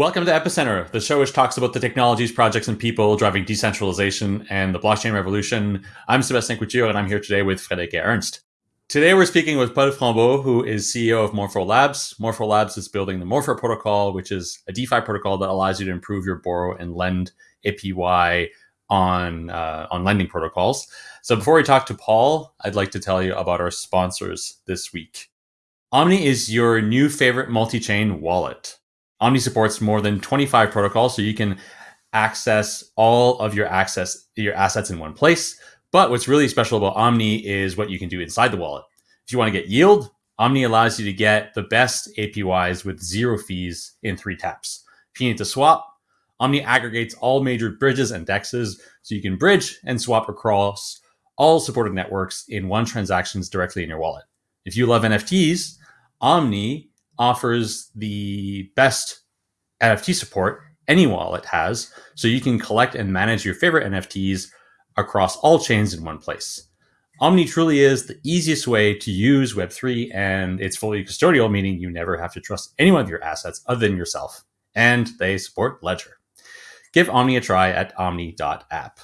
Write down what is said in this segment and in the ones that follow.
Welcome to Epicenter, the show which talks about the technologies, projects, and people driving decentralization and the blockchain revolution. I'm Sebastien Couture, and I'm here today with Friederike Ernst. Today, we're speaking with Paul Frambot, who is CEO of Morpho Labs. Morpho Labs is building the Morpho protocol, which is a DeFi protocol that allows you to improve your borrow and lend APY on uh, on lending protocols. So, before we talk to Paul, I'd like to tell you about our sponsors this week. Omni is your new favorite multi-chain wallet. Omni supports more than 25 protocols, so you can access all of your access your assets in one place. But what's really special about Omni is what you can do inside the wallet. If you want to get yield, Omni allows you to get the best APYs with zero fees in three taps. If you need to swap, Omni aggregates all major bridges and dexes so you can bridge and swap across all supported networks in one transactions directly in your wallet. If you love NFTs, Omni offers the best NFT support any wallet has, so you can collect and manage your favorite NFTs across all chains in one place. Omni truly is the easiest way to use Web3, and it's fully custodial, meaning you never have to trust any of your assets other than yourself. And they support Ledger. Give Omni a try at omni.app.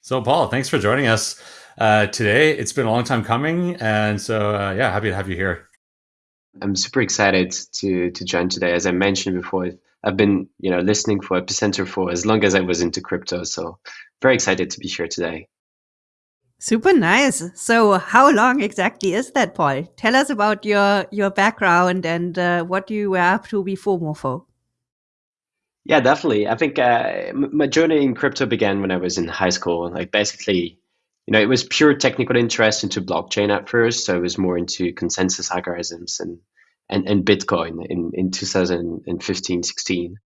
So, Paul, thanks for joining us uh, today. It's been a long time coming, and so uh, yeah, happy to have you here. I'm super excited to to join today. As I mentioned before, I've been you know listening for Epicenter for as long as I was into crypto, so very excited to be here today. Super nice. So, how long exactly is that, Paul? Tell us about your your background and uh, what you were up to before Morpho. Yeah, definitely. I think uh, my journey in crypto began when I was in high school. Like basically, you know, it was pure technical interest into blockchain at first. So I was more into consensus algorithms and and, and Bitcoin in, in 2015, 16.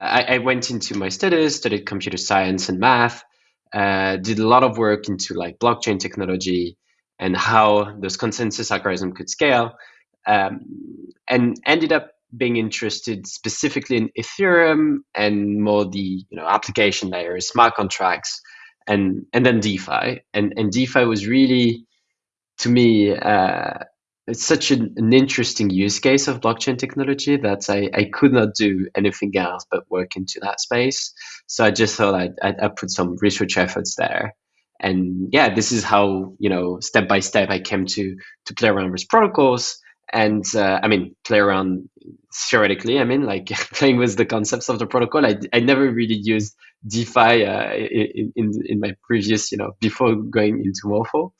I, I went into my studies, studied computer science and math, uh, did a lot of work into like blockchain technology and how those consensus algorithm could scale, um, and ended up being interested specifically in Ethereum and more the you know application layer, smart contracts, and and then DeFi. And and DeFi was really to me uh, it's such an, an, interesting use case of blockchain technology that I, I could not do anything else but work into that space. So I just thought I'd, I'd, I'd put some research efforts there. And yeah, this is how, you know, step by step I came to, to play around with protocols and uh, I mean, play around theoretically. I mean, like playing with the concepts of the protocol. I, I never really used DeFi uh, in, in, in my previous, you know, before going into Morpho.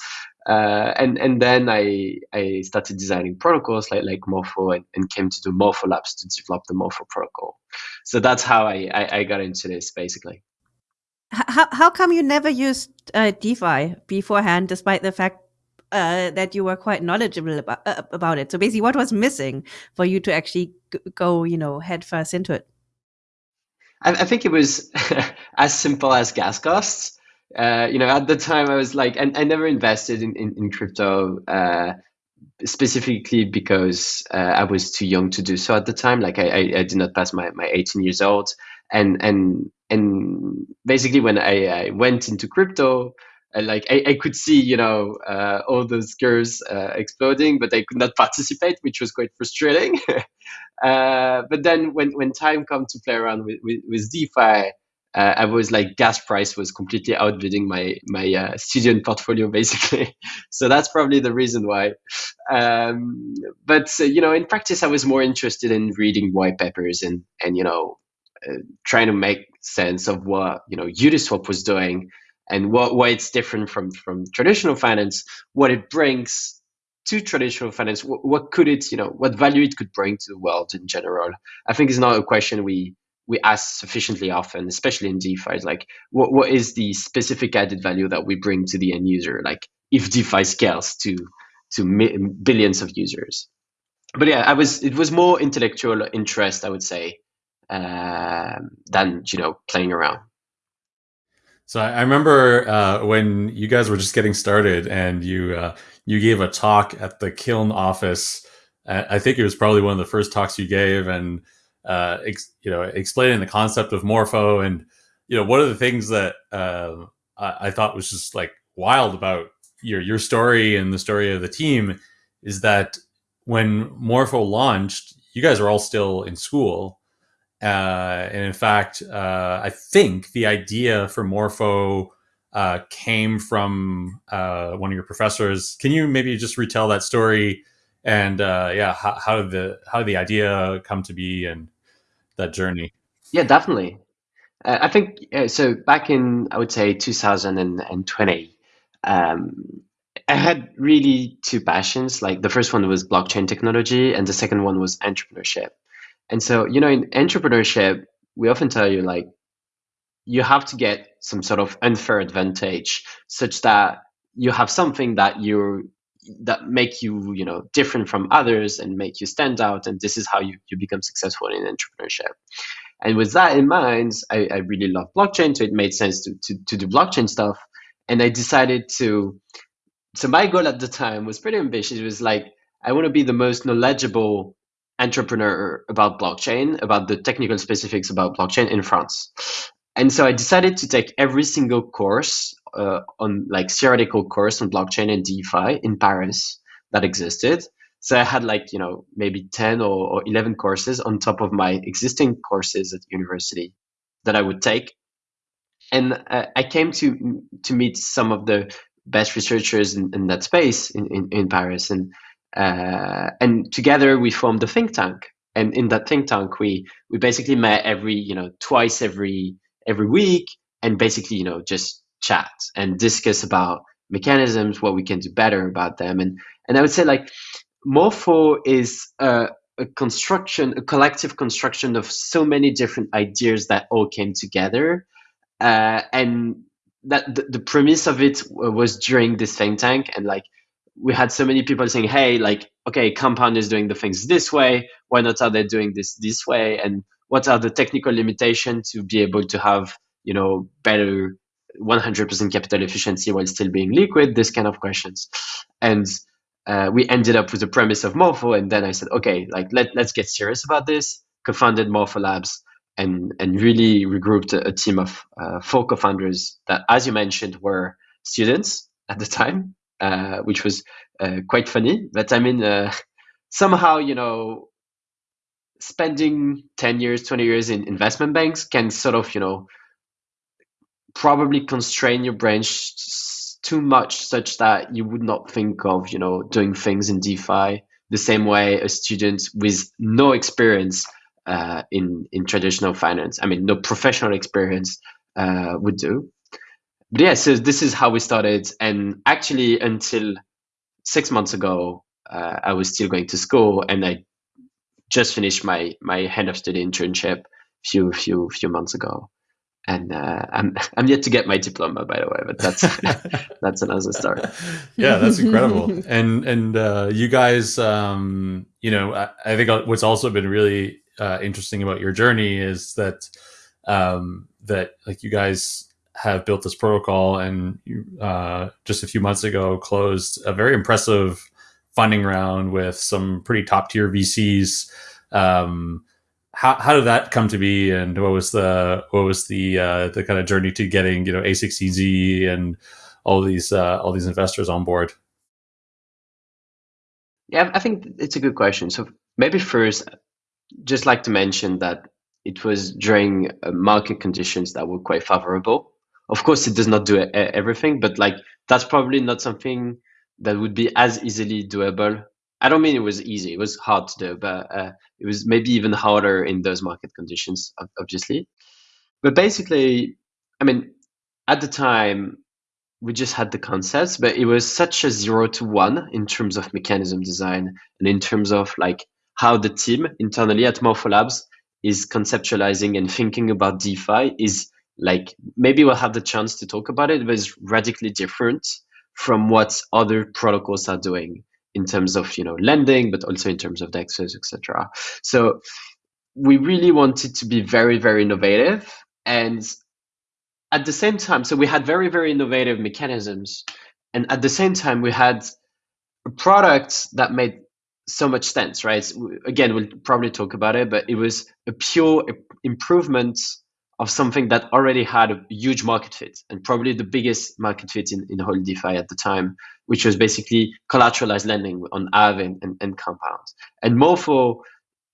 Uh, and and then I I started designing protocols like like Morpho and, and came to do Morpho Labs to develop the Morpho protocol. So that's how I, I, I got into this basically. How how come you never used uh, DeFi beforehand, despite the fact uh, that you were quite knowledgeable about, uh, about it. So basically, what was missing for you to actually go, you know, head first into it? I, I think it was as simple as gas costs. Uh, you know, at the time I was like, and I never invested in, in, in crypto uh, specifically because uh, I was too young to do so at the time. Like I, I, I, did not pass my, my 18 years old. And, and, and basically when I, I went into crypto, like I, I could see you know uh, all those girls uh, exploding but i could not participate which was quite frustrating. Uh, but then when, when time come to play around with, with, with defi uh, i was like gas price was completely outbidding my my uh, student portfolio basically. So that's probably the reason why. Um, but uh, you know in practice i was more interested in reading white papers and and you know trying to make sense of what you know uniswap was doing and what why it's different from from traditional finance, what it brings to traditional finance, what, what could it, you know, what value it could bring to the world in general. I think is not a question we we ask sufficiently often, especially in DeFi. Like, what what is the specific added value that we bring to the end user? Like, if DeFi scales to to billions of users. But yeah, I was it was more intellectual interest, I would say, uh, than you know playing around. So I remember uh, when you guys were just getting started, and you uh, you gave a talk at the Kiln office. I think it was probably one of the first talks you gave, and uh, ex- you know, explaining the concept of Morpho, and you know, one of the things that uh, I-, I thought was just like wild about your your story and the story of the team is that when Morpho launched, you guys were all still in school, Uh, and in fact, uh, I think the idea for Morpho uh, came from uh, one of your professors. Can you maybe just retell that story? And uh, yeah, how, how, did the how did the idea come to be and that journey? Yeah, definitely. Uh, I think so. Back in I would say 2020, um, I had really two passions. Like the first one was blockchain technology, and the second one was entrepreneurship. And so, you know, in entrepreneurship, we often tell you like you have to get some sort of unfair advantage such that you have something that you that make you you know different from others and make you stand out and this is how you, you become successful in entrepreneurship. And with that in mind I, I really love blockchain so it made sense to, to, to do blockchain stuff. And i decided to so my goal at the time was pretty ambitious. It was like i want to be the most knowledgeable entrepreneur about blockchain about the technical specifics about blockchain in france and so I decided to take every single course uh, on like theoretical course on blockchain and DeFi in Paris that existed. So I had like, you know, maybe 10 or, or 11 courses on top of my existing courses at university that I would take. And uh, I came to to meet some of the best researchers in, in that space in, in, in Paris. And uh, and together we formed a think tank. And in that think tank, we we basically met every, you know, twice every every week and basically, you know, just chat and discuss about mechanisms, what we can do better about them. And and I would say like Morpho is a, a construction, a collective construction of so many different ideas that all came together. Uh, and that the, the premise of it was during this think tank and like we had so many people saying hey like okay compound is doing the things this way. Why not are they doing this this way? And what are the technical limitations to be able to have you know better 100% capital efficiency while still being liquid? This kind of questions. And uh, we ended up with the premise of morpho and then i said okay like let, let's get serious about this. Co-founded morpho labs and and really regrouped a, a team of uh, four co-founders that as you mentioned were students at the time uh, which was uh, quite funny but i mean uh, somehow you know spending 10 years 20 years in investment banks can sort of you know probably constrain your brain too much such that you would not think of you know doing things in defi the same way a student with no experience uh, in in traditional finance i mean no professional experience uh, would do but yeah so this is how we started and actually until six months ago uh, i was still going to school and i just finished my my head of study internship few few few months ago, and uh, I'm I'm yet to get my diploma, by the way, but that's that's another story. Yeah, that's incredible. and and uh, you guys, um, you know, I, I, think what's also been really uh, interesting about your journey is that um, that like you guys have built this protocol, and uh, just a few months ago closed a very impressive funding round with some pretty top tier VCs. Um, how, how did that come to be, and what was the what was the uh, the kind of journey to getting you know A16Z and all these uh, all these investors on board? Yeah, I think it's a good question. So maybe first, just like to mention that it was during uh, market conditions that were quite favorable. Of course, it does not do everything, but like that's probably not something that would be as easily doable. I don't mean it was easy; it was hard to do, but uh, it was maybe even harder in those market conditions, obviously. But basically, I mean, at the time, we just had the concepts, but it was such a zero to one in terms of mechanism design and in terms of like how the team internally at Morpho Labs is conceptualizing and thinking about DeFi is like maybe we'll have the chance to talk about it, but it's radically different from what other protocols are doing in terms of you know lending, but also in terms of dexes, etc. So we really wanted to be very very innovative and at the same time so we had very very innovative mechanisms and at the same time we had a product that made so much sense right again we'll probably talk about it but it was a pure improvement of something that already had a huge market fit and probably the biggest market fit in, in whole DeFi at the time, which was basically collateralized lending on Aave and, and, and Compound. And Morpho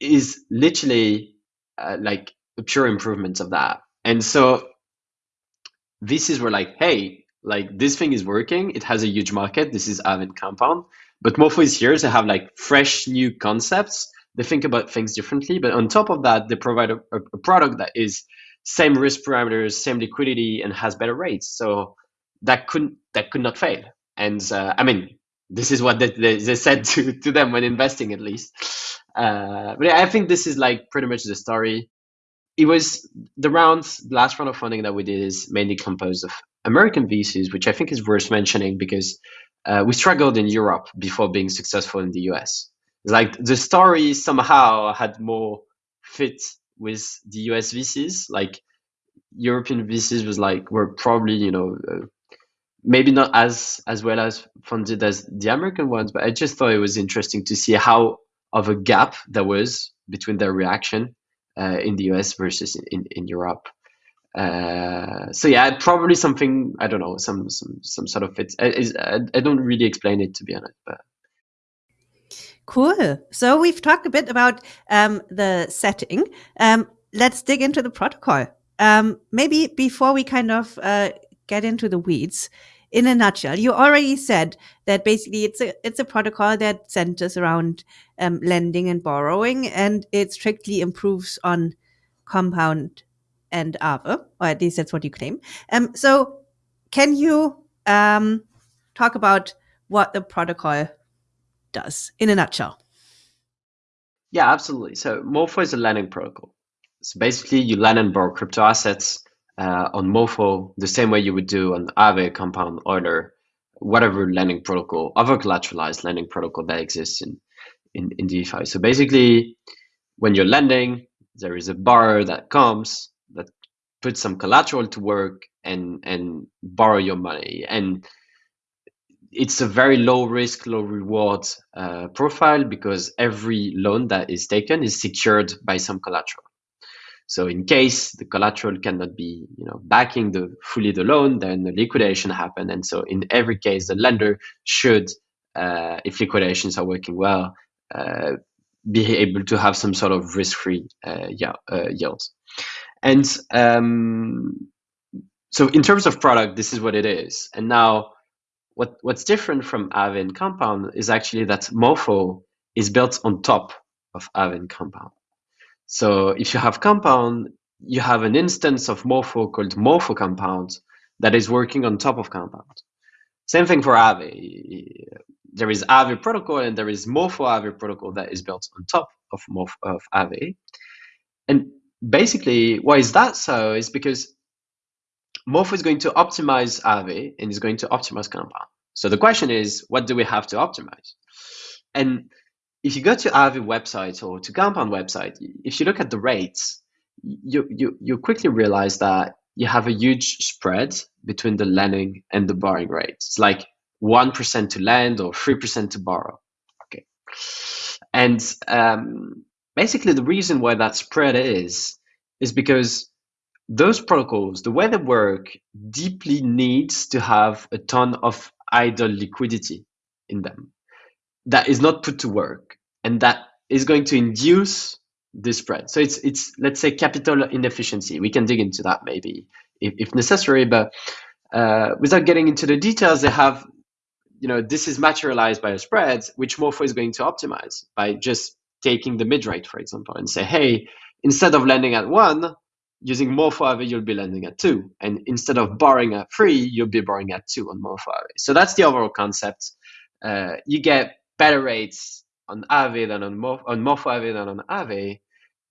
is literally uh, like a pure improvement of that. And so this is where like, hey, like this thing is working. It has a huge market. This is Aave and Compound. But Morpho is here to have like fresh new concepts. They think about things differently. But on top of that, they provide a, a product that is same risk parameters, same liquidity, and has better rates. So that couldn't that could not fail. And uh, I mean, this is what they, they, they, said to, to them when investing, at least. Uh, but I think this is like pretty much the story. It was the rounds, last round of funding that we did is mainly composed of American VCs, which I think is worth mentioning because uh, we struggled in Europe before being successful in the US. Like the story somehow had more fit with the US VCs. Like European VCs was like were probably you know uh, maybe not as as well as funded as the American ones, but I just thought it was interesting to see how of a gap there was between their reaction uh, in the US versus in, in Europe. Uh, so yeah, probably something I don't know, some some some sort of it. I, I don't really explain it to be honest, but Cool. So we've talked a bit about um, the setting. Um, let's dig into the protocol. Um, maybe before we kind of uh, get into the weeds, in a nutshell, you already said that basically it's a it's a protocol that centers around um, lending and borrowing, and it strictly improves on compound and Aave, or at least that's what you claim. Um, so, can you um, talk about what the protocol does in a nutshell? Yeah, absolutely. So, Morpho is a lending protocol. So basically, you lend and borrow crypto assets uh, on Morpho the same way you would do on Aave, Compound, Euler, whatever lending protocol, other collateralized lending protocol that exists in, in, in DeFi. So basically, when you're lending, there is a borrower that comes that puts some collateral to work and and borrow your money. And it's a very low risk, low reward uh, profile because every loan that is taken is secured by some collateral. So in case the collateral cannot be, you know, backing the fully the loan, then the liquidation happen. And so in every case, the lender should, uh, if liquidations are working well, uh, be able to have some sort of risk-free uh, uh, yields. And um, so in terms of product, this is what it is. And now what, what's different from and Compound is actually that Morpho is built on top of and Compound. So if you have compound, you have an instance of Morpho called Morpho compound that is working on top of compound. Same thing for Aave. There is Aave protocol and there is Morpho Aave protocol that is built on top of Morpho of. And basically, why is that so? Is because Morpho is going to optimize Aave and is going to optimize compound. So the question is, what do we have to optimize? And if you go to Aave website or to Compound website, if you look at the rates, you, you, you quickly realize that you have a huge spread between the lending and the borrowing rates. It's like 1% to lend or 3% to borrow. Okay. And um, basically, the reason why that spread is, is because those protocols, the way they work, deeply needs to have a ton of idle liquidity in them that is not put to work and that is going to induce the spread. So it's it's let's say capital inefficiency. We can dig into that maybe if, if necessary, but uh, without getting into the details, they have you know this is materialized by a spread, which Morpho is going to optimize by just taking the mid rate, for example, and say, hey, instead of lending at one, using Morpho Aave, you'll be lending at two, and instead of borrowing at three, you'll be borrowing at two on Morpho Aave. So that's the overall concept. Uh, you get better rates on Aave than on, Morph, on Morpho Aave than on Aave,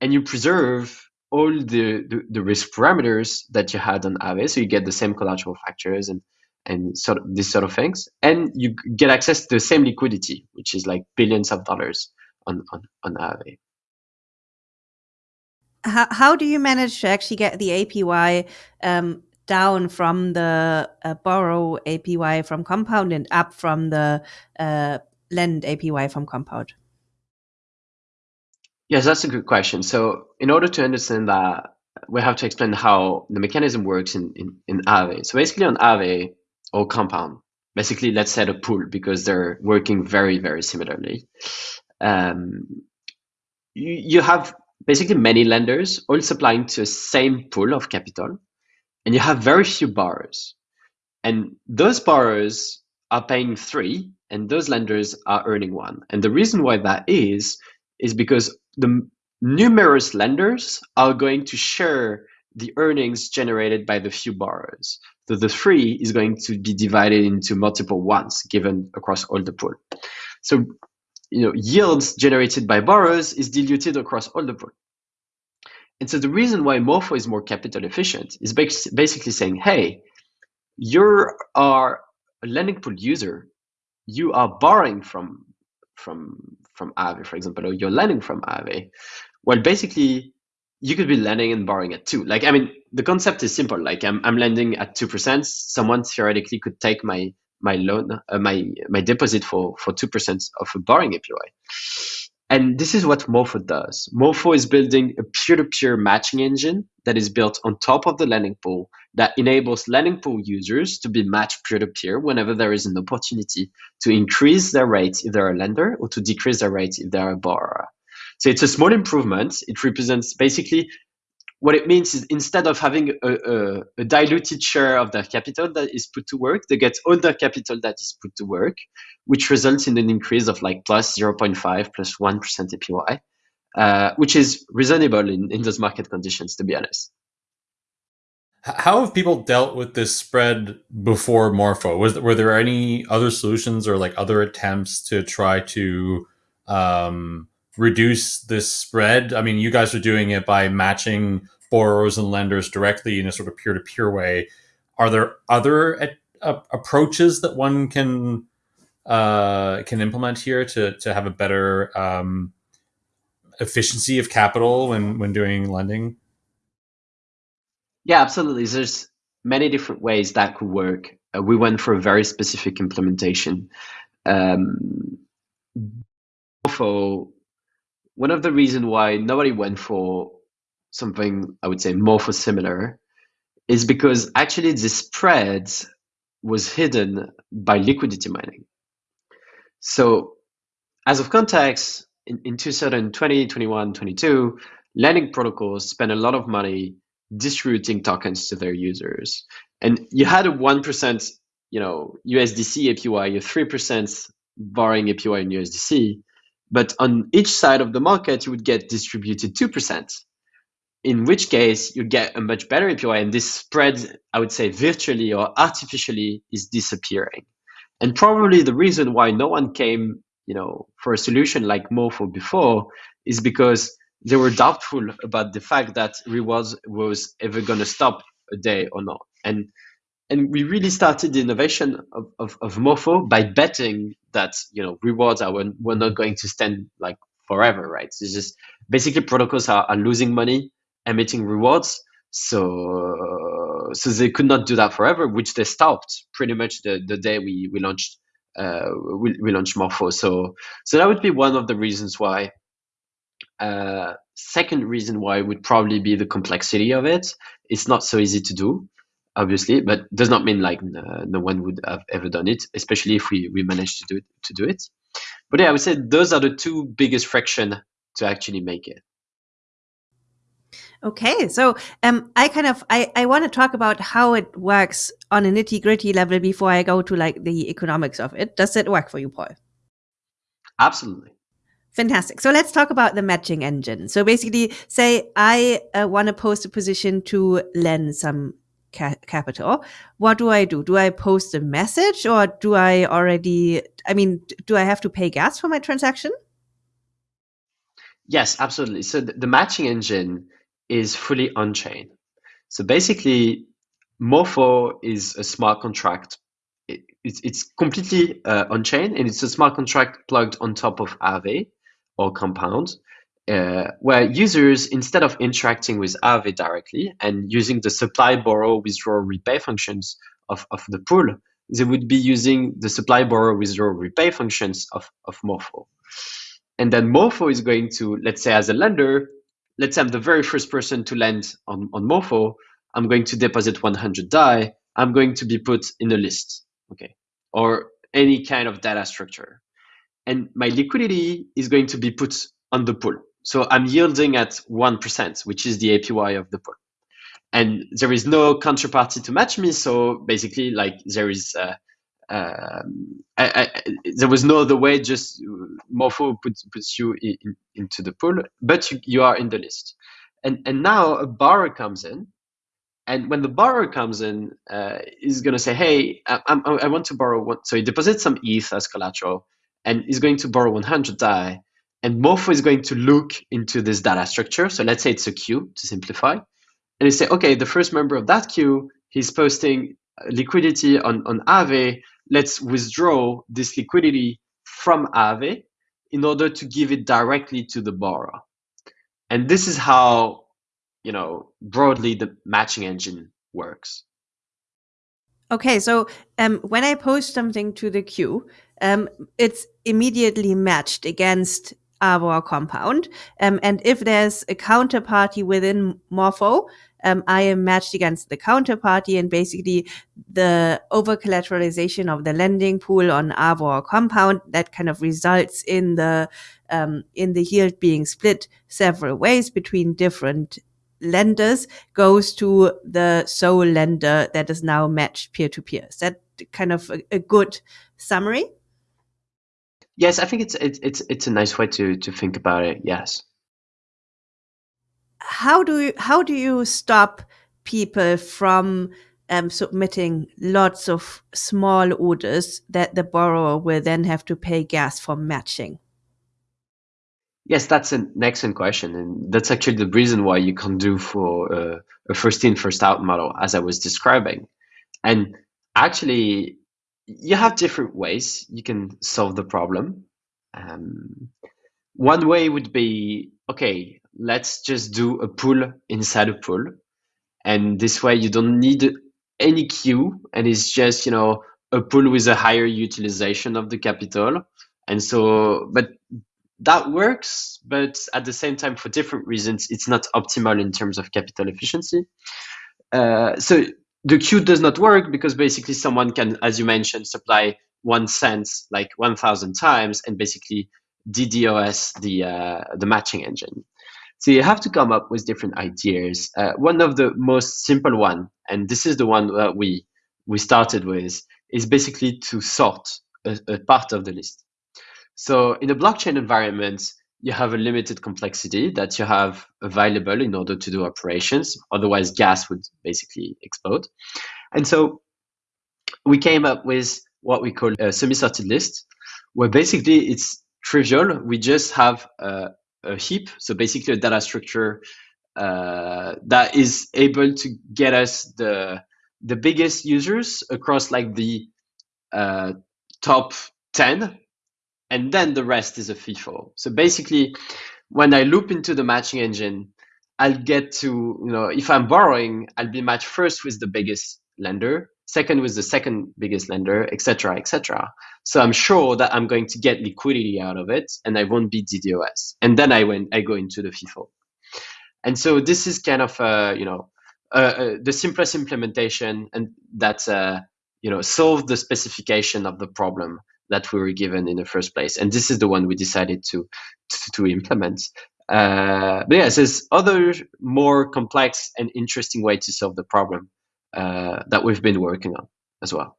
and you preserve all the, the, the, risk parameters that you had on Aave, so you get the same collateral factors and and sort of these sort of things, and you get access to the same liquidity, which is like billions of dollars on on on Aave. How, how do you manage to actually get the APY um, down from the uh, borrow APY from Compound and up from the uh, lend APY from Compound? Yes, that's a good question. So in order to understand that, we have to explain how the mechanism works in, in, in Aave. So basically on Aave or Compound, basically let's set a pool because they're working very, very similarly. Um, you, you have basically many lenders all supplying to the same pool of capital, and you have very few borrowers. And those borrowers are paying three, and those lenders are earning one. And the reason why that is, is because the numerous lenders are going to share the earnings generated by the few borrowers. So the three is going to be divided into multiple ones given across all the pool. So you know, yields generated by borrowers is diluted across all the pool. And so the reason why Morpho is more capital efficient is basically saying, hey, you are a lending pool user, you are borrowing from from from Aave, for example, or you're lending from Aave. Well, basically, you could be lending and borrowing at two. Like, I mean, the concept is simple. Like, I'm I'm lending at two percent. Someone theoretically could take my my loan, uh, my my deposit for for two percent of a borrowing APY. And this is what Morpho does. Morpho is building a peer-to-peer matching engine that is built on top of the lending pool that enables lending pool users to be matched peer-to-peer whenever there is an opportunity to increase their rate if they're a lender or to decrease their rate if they're a borrower. So it's a small improvement. It represents basically what it means is instead of having a, a, a, diluted share of their capital that is put to work, they get all their capital that is put to work, which results in an increase of like plus 0.5 plus 1 APY, uh, which is reasonable in, in those market conditions, to be honest. How have people dealt with this spread before Morpho? Was were there any other solutions or like other attempts to try to um, reduce this spread? I mean, you guys are doing it by matching borrowers and lenders directly in a sort of peer to peer way. Are there other uh, approaches that one can uh, can implement here to to have a better um, efficiency of capital when when doing lending? Yeah, absolutely. There's many different ways that could work. Uh, we went for a very specific implementation. Um, for one of the reasons why nobody went for something I would say Morpho similar is because actually the spread was hidden by liquidity mining. So as of context, in, in 2020, 21, 22, lending protocols spent a lot of money distributing tokens to their users. And you had a 1%, you know, USDC APY, a 3% borrowing APY in USDC, but on each side of the market, you would get distributed 2%, in which case you get a much better APY. And this spread, I would say, virtually or artificially is disappearing. And probably the reason why no one came you know, for a solution like Morpho before is because they were doubtful about the fact that rewards was ever going to stop a day or not. And and we really started the innovation of, of, of Morpho by betting that you know rewards are were not going to stand like forever, right? It's just basically protocols are, are losing money emitting rewards, so so they could not do that forever, which they stopped pretty much the, the day we, we launched uh, we, we launched Morpho. So so that would be one of the reasons why. Uh, second reason why would probably be the complexity of it. It's not so easy to do obviously, but does not mean like uh, no one would have ever done it, especially if we, we managed to do it, to do it. But yeah, I would say those are the two biggest friction to actually make it. Okay, so um, I kind of I, I want to talk about how it works on a nitty gritty level before I go to like the economics of it. Does it work for you, Paul? Absolutely. Fantastic. So let's talk about the matching engine. So basically, say I uh, want to post a position to lend some ca capital, what do I do? Do I post a message or do I already, I mean, do I have to pay gas for my transaction? Yes, absolutely. So the, the matching engine is fully on chain. So basically, Morpho is a smart contract. It, it's, it's completely uh, on chain and it's a smart contract plugged on top of Aave or Compound uh, where users, instead of interacting with Aave directly and using the supply, borrow, withdraw, repay functions of, of the pool, they would be using the supply, borrow, withdraw, repay functions of, of Morpho. And then Morpho is going to, let's say as a lender, let's say I'm the very first person to lend on, on Morpho, I'm going to deposit 100 DAI, I'm going to be put in a list, okay, or any kind of data structure. And my liquidity is going to be put on the pool So I'm yielding at 1%, which is the APY of the pool. And there is no counterparty to match me. So basically, like there is, uh, um, I, I, there was no other way, just Morpho puts, puts you in, into the pool, but you, you are in the list. And, and now a borrower comes in and when the borrower comes in, uh, he's going to say, "Hey, I, I, I, want to borrow one." So he deposits some ETH as collateral, and he's going to borrow 100 DAI. And Morpho is going to look into this data structure. So let's say it's a queue to simplify, and he say, "Okay, the first member of that queue, he's posting liquidity on on Aave. Let's withdraw this liquidity from Aave in order to give it directly to the borrower." And this is how you know broadly the matching engine works okay so um, when i post something to the queue um, it's immediately matched against our compound um, and if there's a counterparty within morpho um, I am matched against the counterparty and basically the over collateralization of the lending pool on Aave or compound that kind of results in the um, in the yield being split several ways between different lenders goes to the sole lender that is now matched peer to peer. Is that kind of a, a, good summary? Yes, I think it's it's it's it's a nice way to to think about it. Yes. How do you how do you stop people from um, submitting lots of small orders that the borrower will then have to pay gas for matching? Yes, that's an excellent question, and that's actually the reason why you can do for uh, a first in, first out model, as I was describing. And actually, you have different ways you can solve the problem. Um, one way would be okay, let's just do a pool inside a pool, and this way you don't need any queue, and it's just you know a pool with a higher utilization of the capital. And so, but that works, but at the same time, for different reasons, it's not optimal in terms of capital efficiency. Uh, so the queue does not work because basically someone can, as you mentioned, supply one cent like 1,000 times and basically DDoS the uh, the matching engine. So you have to come up with different ideas. Uh, one of the most simple one, and this is the one that we we started with, is basically to sort a, a part of the list. So in a blockchain environment, you have a limited complexity that you have available in order to do operations. Otherwise, gas would basically explode. And so we came up with what we call a semi-sorted list, where basically it's trivial. We just have a, a heap, so basically a data structure uh, that is able to get us the the biggest users across like the uh, top 10 and then the rest is a FIFO. So basically, when I loop into the matching engine, I'll get to, you know, if I'm borrowing, I'll be matched first with the biggest lender, second with the second biggest lender, etc., etc. So I'm sure that I'm going to get liquidity out of it, and I won't be DDoS. And then I went, I go into the FIFO. And so this is kind of, uh, you know, uh, uh, the simplest implementation, and that uh, you know solve the specification of the problem that we were given in the first place. And this is the one we decided to to, to implement. Uh, but yes, there's other more complex and interesting way to solve the problem uh, that we've been working on as well.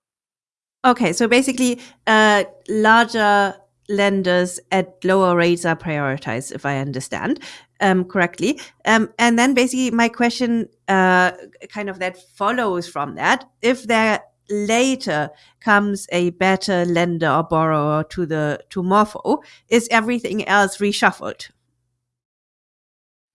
Okay, so basically, uh, larger lenders at lower rates are prioritized, if I understand um, correctly. Um, and then basically, my question, uh, kind of that follows from that, if there later comes a better lender or borrower to the to Morpho, is everything else reshuffled?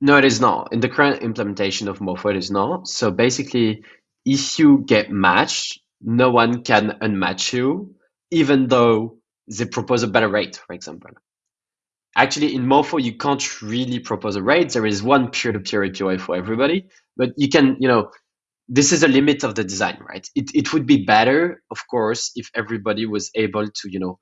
No, it is not. In the current implementation of Morpho, it is not. So basically, if you get matched, no one can unmatch you, even though they propose a better rate, for example. Actually, in Morpho, you can't really propose a rate. There is one peer-to-peer APY for everybody, but you can, you know, this is a limit of the design, right? It, it would be better, of course, if everybody was able to, you know,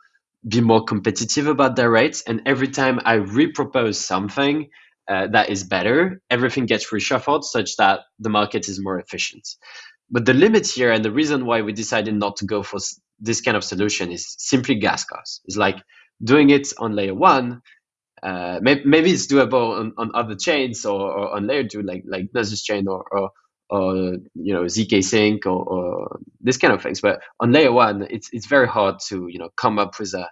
be more competitive about their rates. And every time I repropose something uh, that is better, everything gets reshuffled such that the market is more efficient. But the limit here and the reason why we decided not to go for this kind of solution is simply gas costs. It's like doing it on layer one uh, maybe, maybe it's doable on, on other chains or, or on layer two, like like Gnosis chain or, or, or you know zkSync or, or this kind of things. But on layer one, it's it's very hard to you know come up with a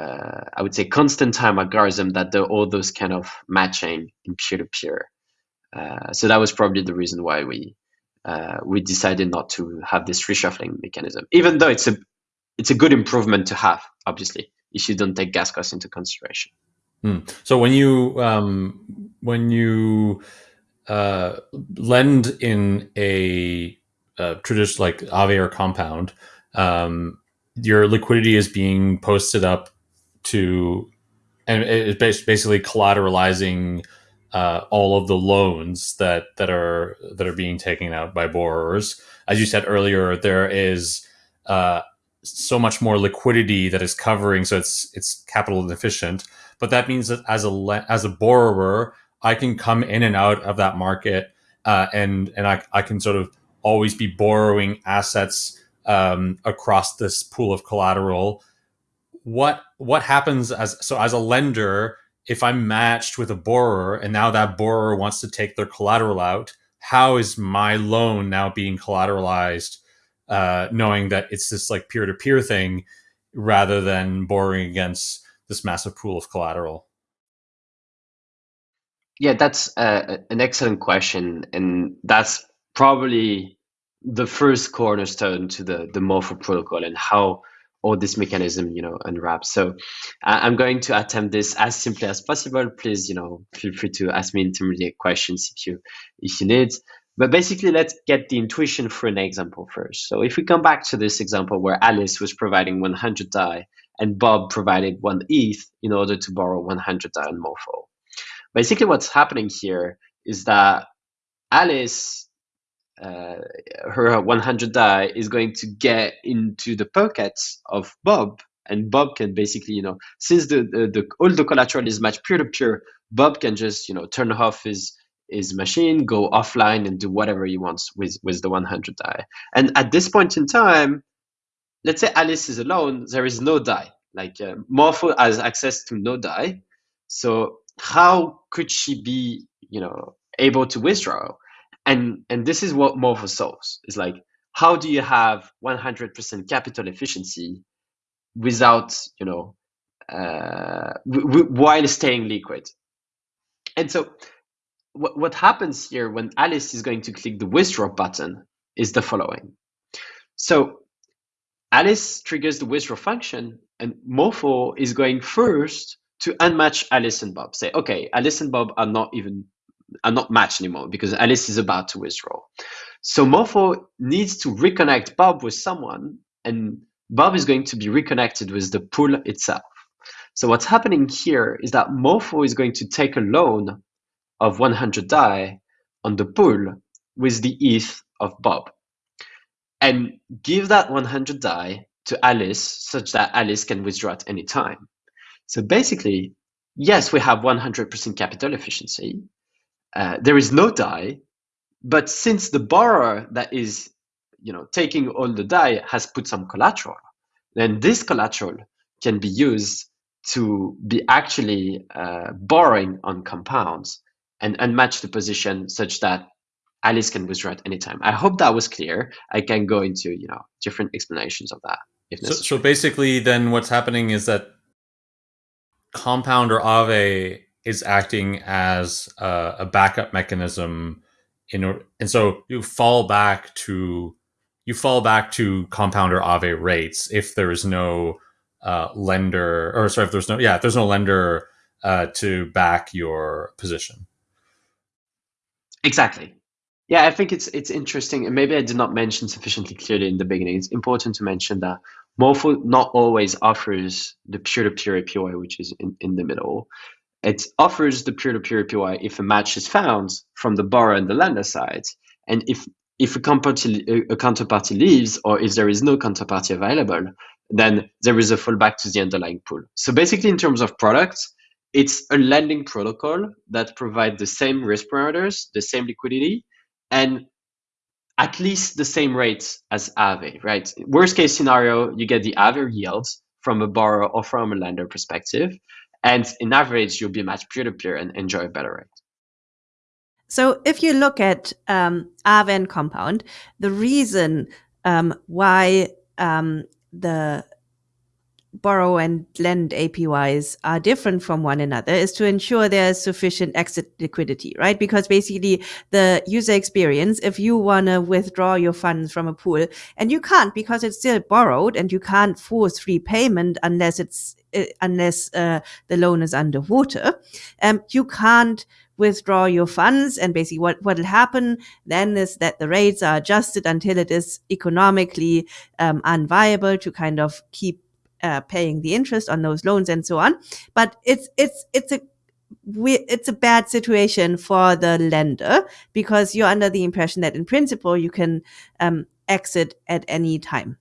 uh, I would say constant time algorithm that do all those kind of matching in peer to peer. So that was probably the reason why we uh, we decided not to have this reshuffling mechanism, even though it's a it's a good improvement to have, obviously, if you don't take gas costs into consideration. Hmm. So when you um, when you uh, lend in a, a traditional like Aave or compound, um, your liquidity is being posted up to, and it's basically collateralizing uh, all of the loans that that are that are being taken out by borrowers. As you said earlier, there is uh, so much more liquidity that is covering, so it's it's capital efficient. But that means that as a as a borrower, I can come in and out of that market, uh, and and I I can sort of always be borrowing assets um, across this pool of collateral. What what happens as so as a lender? if I'm matched with a borrower and now that borrower wants to take their collateral out, how is my loan now being collateralized, uh, knowing that it's this like peer to peer thing rather than borrowing against this massive pool of collateral? Yeah, that's uh, an excellent question. And that's probably the first cornerstone to the, the Morpho protocol and how all this mechanism, you know, unwraps. So I'm going to attempt this as simply as possible. Please, you know, feel free to ask me intermediate questions if you if you need. But basically, let's get the intuition for an example first. So if we come back to this example where Alice was providing 100 DAI and Bob provided one ETH in order to borrow 100 DAI on Morpho. Basically, what's happening here is that Alice uh, her 100 DAI is going to get into the pockets of Bob, and Bob can basically, you know, since the, the, the all the collateral is matched peer to peer, Bob can just, you know, turn off his his machine, go offline, and do whatever he wants with with the 100 DAI. And at this point in time, let's say Alice is alone, there is no DAI. Like uh, Morpho has access to no DAI. so how could she be, you know, able to withdraw? and and this is what Morpho solves. Is like how do you have 100% capital efficiency without you know uh, while staying liquid? And so what, what happens here when alice is going to click the withdraw button is the following. So alice triggers the withdraw function and Morpho is going first to unmatch alice and bob say okay alice and bob are not even are not matched anymore because Alice is about to withdraw. So Morpho needs to reconnect Bob with someone, and Bob is going to be reconnected with the pool itself. So what's happening here is that Morpho is going to take a loan of 100 DAI on the pool with the ETH of Bob and give that 100 DAI to Alice such that Alice can withdraw at any time. So basically, yes, we have 100% capital efficiency, uh, there is no DAI, but since the borrower that is you know taking all the DAI has put some collateral, then this collateral can be used to be actually uh, borrowing on compounds and and match the position such that Alice can withdraw at any time. I hope that was clear. I can go into you know different explanations of that. If so, so basically, then what's happening is that compound or is acting as a, a backup mechanism in order, and so you fall back to you fall back to compound or Aave rates if there is no uh, lender or sorry if there's no yeah if there's no lender uh, to back your position. Exactly. Yeah, I think it's it's interesting, and maybe I did not mention sufficiently clearly in the beginning. It's important to mention that Morpho not always offers the peer-to-peer APY, which is in, in the middle. It offers the peer-to-peer APY if a match is found from the borrower and the lender side, and if if a a counterparty leaves or if there is no counterparty available, then there is a fallback to the underlying pool. So basically, in terms of products, it's a lending protocol that provides the same risk parameters, the same liquidity, and at least the same rates as Aave, right? Worst case scenario, you get the Aave yields from a borrower or from a lender perspective. And in average, you'll be matched peer to peer and enjoy a better rate. So if you look at um, Aave and Compound, the reason um, why um, the borrow and lend APYs are different from one another is to ensure there's sufficient exit liquidity, right? Because basically the user experience, if you want to withdraw your funds from a pool and you can't because it's still borrowed and you can't force repayment unless it's, uh, unless uh, the loan is underwater, um, you can't withdraw your funds and basically what what will happen then is that the rates are adjusted until it is economically um, unviable to kind of keep uh, paying the interest on those loans and so on. But it's it's it's a we, it's a bad situation for the lender because you're under the impression that in principle you can um, exit at any time,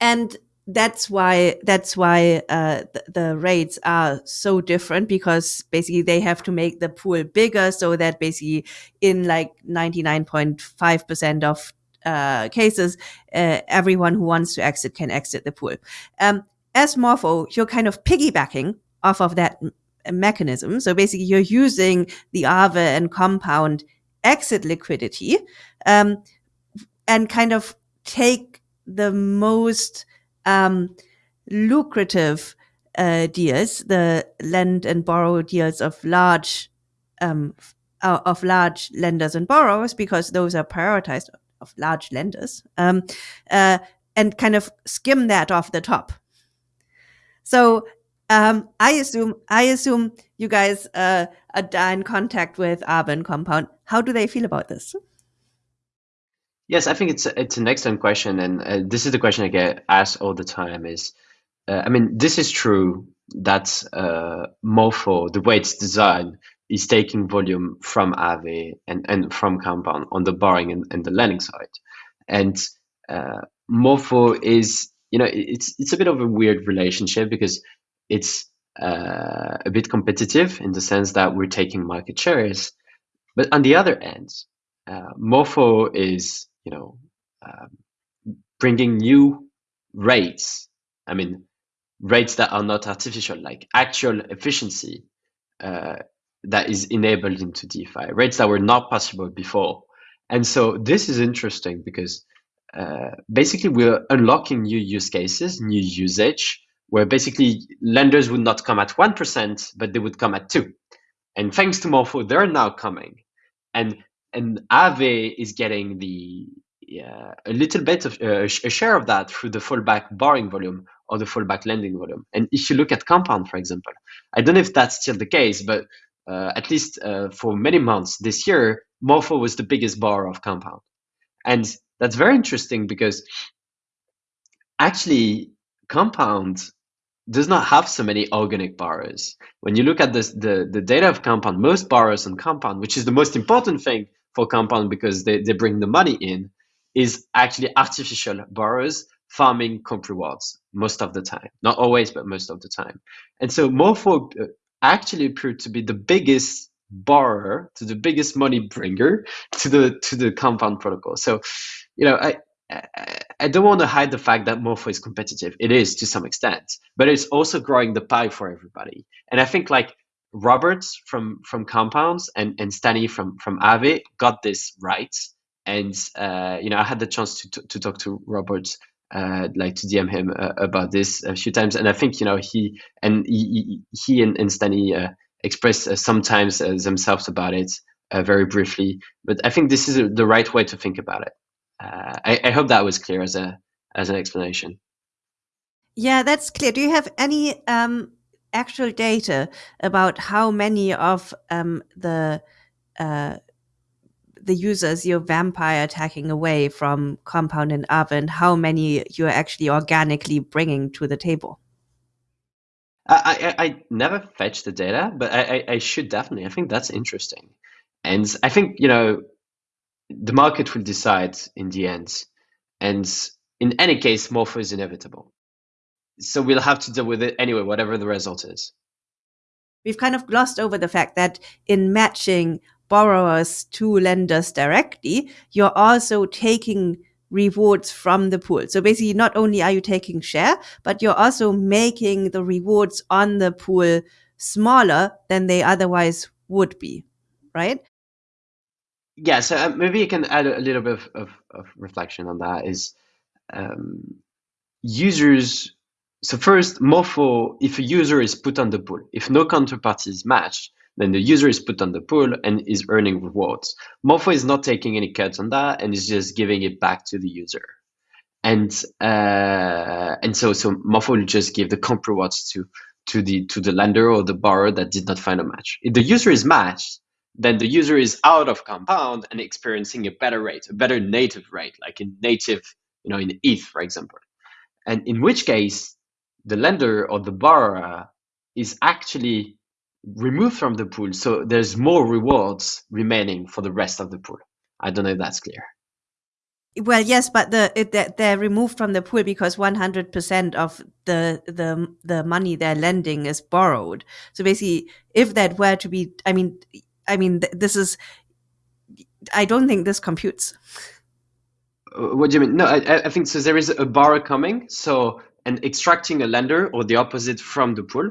and that's why that's why uh, the, the, rates are so different because basically they have to make the pool bigger so that basically in like 99.5% of uh, cases, uh, everyone who wants to exit can exit the pool. Um, as Morpho, you're kind of piggybacking off of that mechanism. So basically, you're using the Aave and compound exit liquidity um, and kind of take the most um, lucrative uh, deals, the lend and borrow deals of large um, of large lenders and borrowers, because those are prioritized of large lenders, um, uh, and kind of skim that off the top. So um, I assume I assume you guys uh, are in contact with Aave Compound. How do they feel about this? Yes, I think it's it's an excellent question, and uh, this is the question I get asked all the time. Is uh, I mean, this is true that uh, Morpho, the way it's designed, is taking volume from Aave and, and from Compound on the borrowing and, and the lending side. And uh, Morpho is, you know, it's it's a bit of a weird relationship because it's uh, a bit competitive in the sense that we're taking market shares. But on the other end, uh, Morpho is, you know, um, bringing new rates. I mean, rates that are not artificial, like actual efficiency uh, that is enabled into DeFi, rates that were not possible before. And so this is interesting because uh, basically we're unlocking new use cases, new usage, where basically lenders would not come at 1%, but they would come at 2 And thanks to Morpho, they're now coming. And and Aave is getting the uh, a little bit of uh, a share of that through the fallback borrowing volume or the fallback lending volume. And if you look at Compound, for example, I don't know if that's still the case, but at least uh, for many months this year, Morpho was the biggest borrower of Compound. And that's very interesting because actually Compound does not have so many organic borrowers. When you look at this, the, the data of Compound, most borrowers on Compound, which is the most important thing for Compound because they, they bring the money in, is actually artificial borrowers farming comp rewards most of the time. Not always, but most of the time. And so Morpho uh, actually appeared to be the biggest borrower to the biggest money bringer to the to the compound protocol so you know i I don't want to hide the fact that Morpho is competitive. It is to some extent, but it's also growing the pie for everybody. And I think like Roberts from from Compounds and and Stani from from Aave got this right. And uh, you know, I had the chance to to, to talk to Roberts uh, like to DM him uh, about this a few times, and I think you know he and he, he and, and Stani uh, express uh, sometimes uh, themselves about it uh, very briefly. But I think this is the right way to think about it. I, I, hope that was clear as a as an explanation. Yeah, that's clear. Do you have any um, actual data about how many of um, the the users you're vampire attacking away from Compound and Aave, how many you're actually organically bringing to the table? I, I, I never fetch the data, but I, I, I should definitely. I think that's interesting. And I think, you know, the market will decide in the end. And in any case, Morpho is inevitable. So we'll have to deal with it anyway, whatever the result is. We've kind of glossed over the fact that in matching borrowers to lenders directly, you're also taking rewards from the pool. So basically, not only are you taking share, but you're also making the rewards on the pool smaller than they otherwise would be, right? Yeah, so uh, maybe you can add a little bit of, of, of reflection on that. Is um, users. So first, Morpho, if a user is put on the pool, if no counterparty is matched, then the user is put on the pool and is earning rewards. Morpho is not taking any cuts on that and is just giving it back to the user. And uh, and so so Morpho will just give the comp rewards to to the to the lender or the borrower that did not find a match. If the user is matched, then the user is out of compound and experiencing a better rate, a better native rate, like in native, you know, in ETH, for example. And in which case, the lender or the borrower is actually removed from the pool. So there's more rewards remaining for the rest of the pool. I don't know if that's clear. Well, yes, but the it, they're removed from the pool because 100% of the the the money they're lending is borrowed. So basically, if that were to be, I mean, I mean, this is, I don't think this computes. Uh, what do you mean? No, I, I think so. There is a borrower coming, so and extracting a lender or the opposite from the pool.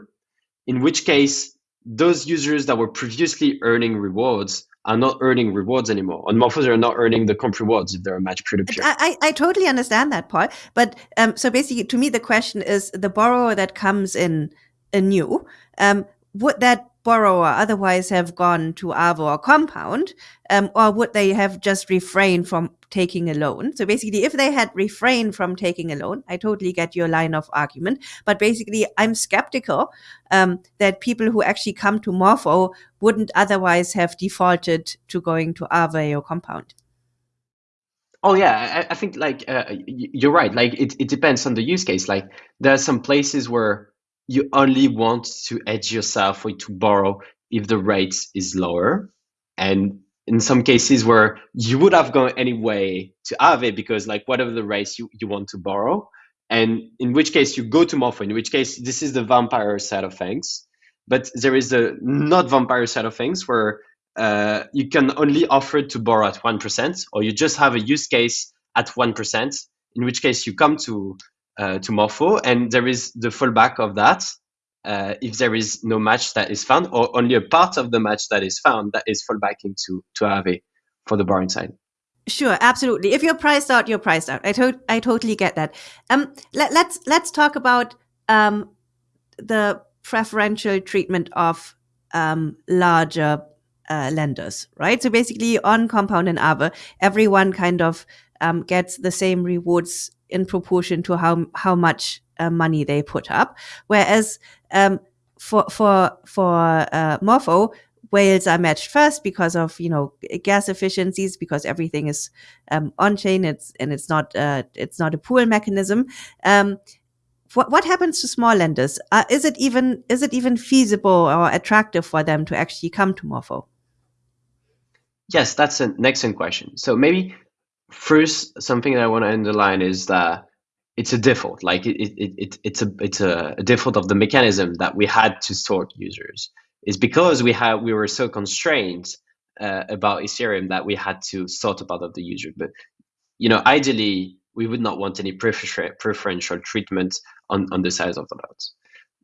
In which case, those users that were previously earning rewards are not earning rewards anymore. On Morphos, they're not earning the comp rewards if they're a match peer to peer. I, I totally understand that part. But um, so basically, to me, the question is the borrower that comes in anew, um, would that borrower otherwise have gone to Aave or Compound, um, or would they have just refrained from taking a loan? So basically, if they had refrained from taking a loan, I totally get your line of argument. But basically, I'm skeptical um, that people who actually come to Morpho wouldn't otherwise have defaulted to going to Aave or Compound. Oh yeah, I, I think like uh, you're right. Like it, it depends on the use case. Like there are some places where you only want to hedge yourself or to borrow if the rate is lower. And in some cases where you would have gone anyway to Aave because like whatever the rates you, you want to borrow. And in which case you go to Morpho, in which case this is the vampire side of things. But there is the not vampire side of things where uh, you can only offer to borrow at 1%, or you just have a use case at 1%, in which case you come to uh, to Morpho, and there is the fallback of that. Uh, if there is no match that is found, or only a part of the match that is found, that is fallback into to Aave for the borrowing side. Sure, absolutely. If you're priced out, you're priced out. I to- I totally get that. Um, let, us let's, let's talk about um the preferential treatment of um larger uh, lenders, right? So basically, on Compound and Aave, everyone kind of um, gets the same rewards in proportion to how how much uh, money they put up. Whereas um, for for for uh, Morpho, whales are matched first because of you know gas efficiencies because everything is um, on chain. It's and it's not uh, it's not a pool mechanism. Um, what what happens to small lenders? Uh, is it even is it even feasible or attractive for them to actually come to Morpho? Yes, that's an excellent question. So maybe first something that I want to underline is that it's a default. Like it, it, it it's a it's a, default of the mechanism that we had to sort users. Is because we had we were so constrained uh, about Ethereum that we had to sort about of the user. But you know, ideally, we would not want any prefer- preferential treatment on on the size of the nodes.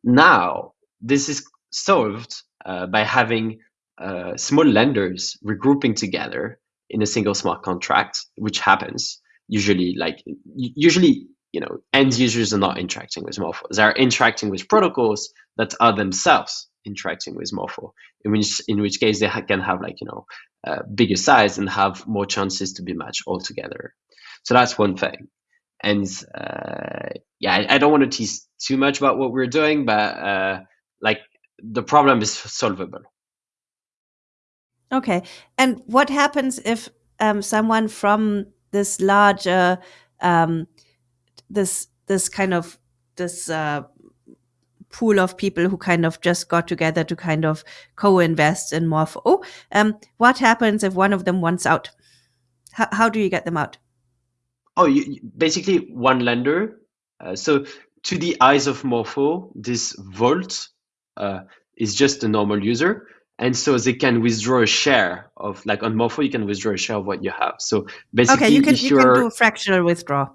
Now, this is solved uh, by having uh, small lenders regrouping together in a single smart contract, which happens usually like usually you know end users are not interacting with Morpho. They're interacting with protocols that are themselves interacting with Morpho. In which in which case they can have like you know uh, bigger size and have more chances to be matched altogether. So that's one thing. And uh, yeah, I, I, don't want to tease too much about what we're doing, but uh, like the problem is solvable. Okay. And what happens if um, someone from this larger, um, this this kind of this uh, pool of people who kind of just got together to kind of co-invest in Morpho? Um, what happens if one of them wants out? How, do you get them out? Oh, you, basically one lender. Uh, so to the eyes of Morpho, this vault uh, is just a normal user and so they can withdraw a share of like on Morpho, you can withdraw a share of what you have. So basically, okay, you can you can do fractional withdraw.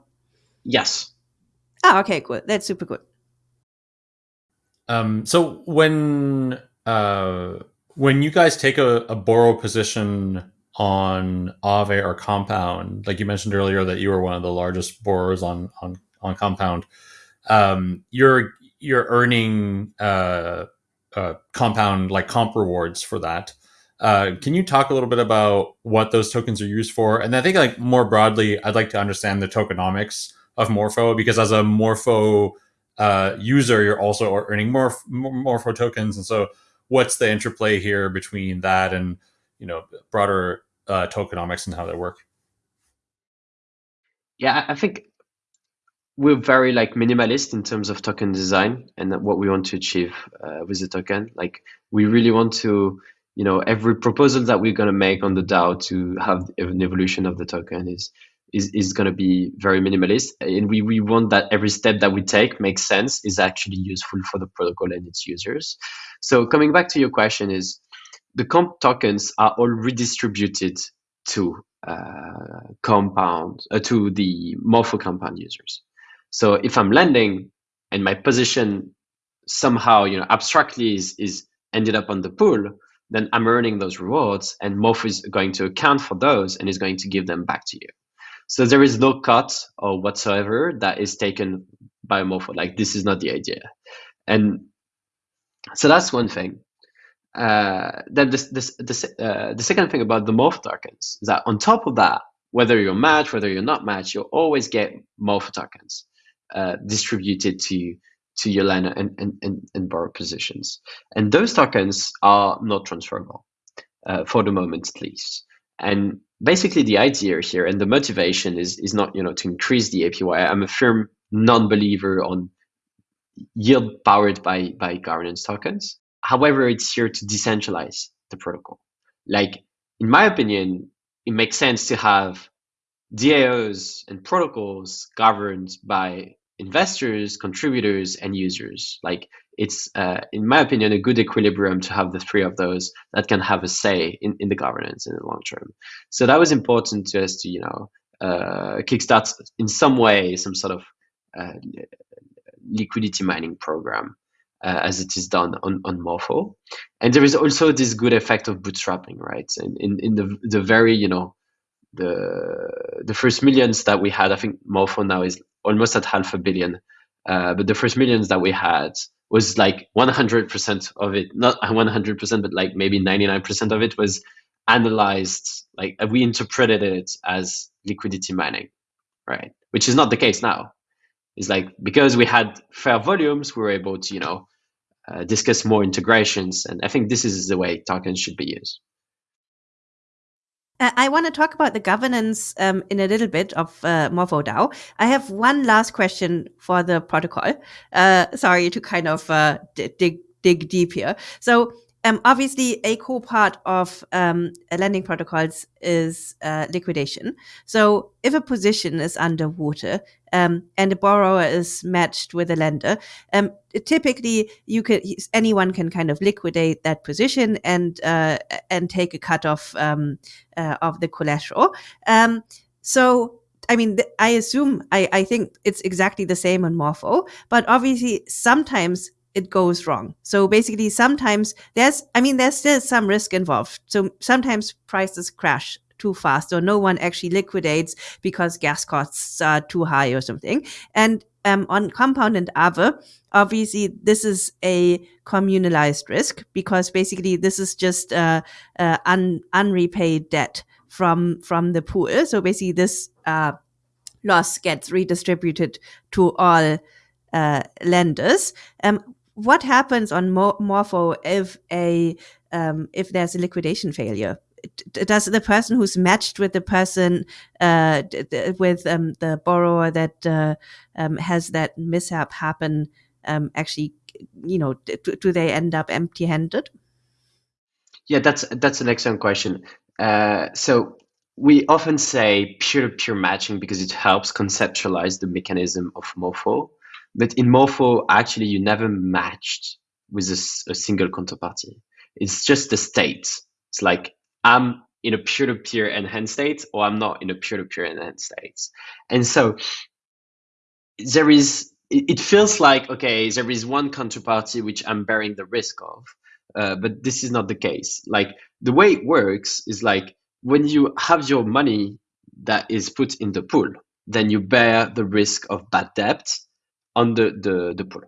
Yes. Oh, okay, good. That's super good. Um, so when uh, when you guys take a, a borrow position on Aave or Compound, like you mentioned earlier that you were one of the largest borrowers on on on Compound, um, you're you're earning uh, uh, Compound like comp rewards for that. Uh, can you talk a little bit about what those tokens are used for? And I think like more broadly, I'd like to understand the tokenomics of Morpho because as a Morpho uh, user, you're also earning more Morpho tokens, and so what's the interplay here between that and you know broader uh, tokenomics and how they work? Yeah, I think we're very like minimalist in terms of token design and what we want to achieve uh, with the token. Like we really want to, you know, every proposal that we're going to make on the DAO to have an evolution of the token is is, is going to be very minimalist. And we, we want that every step that we take makes sense, is actually useful for the protocol and its users. So coming back to your question is the comp tokens are all redistributed to uh, compound uh, to the morpho compound users. So if I'm lending and my position somehow, you know, abstractly is, is ended up on the pool, then I'm earning those rewards and Morph is going to account for those and is going to give them back to you. So there is no cut or whatsoever that is taken by Morph. Like this is not the idea. And so that's one thing. Uh, then this, this, this, uh, the second thing about the Morph tokens is that on top of that, whether you're matched, whether you're not matched, you'll always get Morph tokens uh, distributed to to your lender and, and, and, and borrow positions. And those tokens are not transferable uh, for the moment, at least. And basically the idea here and the motivation is, is not, you know, to increase the APY. I'm a firm non-believer on yield powered by, by governance tokens. However, it's here to decentralize the protocol. Like, in my opinion, it makes sense to have DAOs and protocols governed by investors, contributors, and users. Like it's, uh, in my opinion, a good equilibrium to have the three of those that can have a say in, in the governance in the long term. So that was important to us to, you know, uh, kickstart in some way some sort of uh, liquidity mining program. Uh, as it is done on, on Morpho. And there is also this good effect of bootstrapping, right? And in, in the, the very, you know, the the first millions that we had, I think Morpho now is almost at half a billion. Uh, but the first millions that we had was like 100% of it, not 100%, but like maybe 99% of it was analyzed. Like we interpreted it as liquidity mining, right? Which is not the case now. It's like because we had fair volumes, we were able to, you know, uh, discuss more integrations. And I think this is the way tokens should be used. Uh, I want to talk about the governance um, in a little bit of uh. I have one last question for the protocol. Uh, sorry to kind of uh, dig dig deep here. So um, obviously, a core part of um, lending protocols is uh, liquidation. So, if a position is underwater um, and a borrower is matched with a lender, um, typically you could anyone can kind of liquidate that position and uh, and take a cut off um, uh, of the collateral. Um, so I mean, I assume, I, I think it's exactly the same on Morpho, but obviously sometimes it goes wrong. So basically, sometimes there's, I mean, there's still some risk involved. So sometimes prices crash too fast or no one actually liquidates because gas costs are too high or something. And um, on compound and Aave, obviously this is a communalized risk because basically this is just uh, uh, un- unrepaid debt from from the pool. So basically this uh, loss gets redistributed to all uh, lenders. Um, what happens on Morpho if a um, if there's a liquidation failure? Does the person who's matched with the person uh, with um, the borrower that uh, um, has that mishap happen um, actually, you know, do they end up empty-handed? Yeah, that's that's an excellent question. Uh, so we often say peer-to-peer matching because it helps conceptualize the mechanism of Morpho. But in Morpho, actually, you never matched with a, a single counterparty. It's just the state. It's like I'm in a peer-to-peer enhanced state or I'm not in a peer-to-peer enhanced state. And so there is it feels like okay there is one counterparty which i'm bearing the risk of uh, but this is not the case like the way it works is like when you have your money that is put in the pool then you bear the risk of bad debt on the the, pool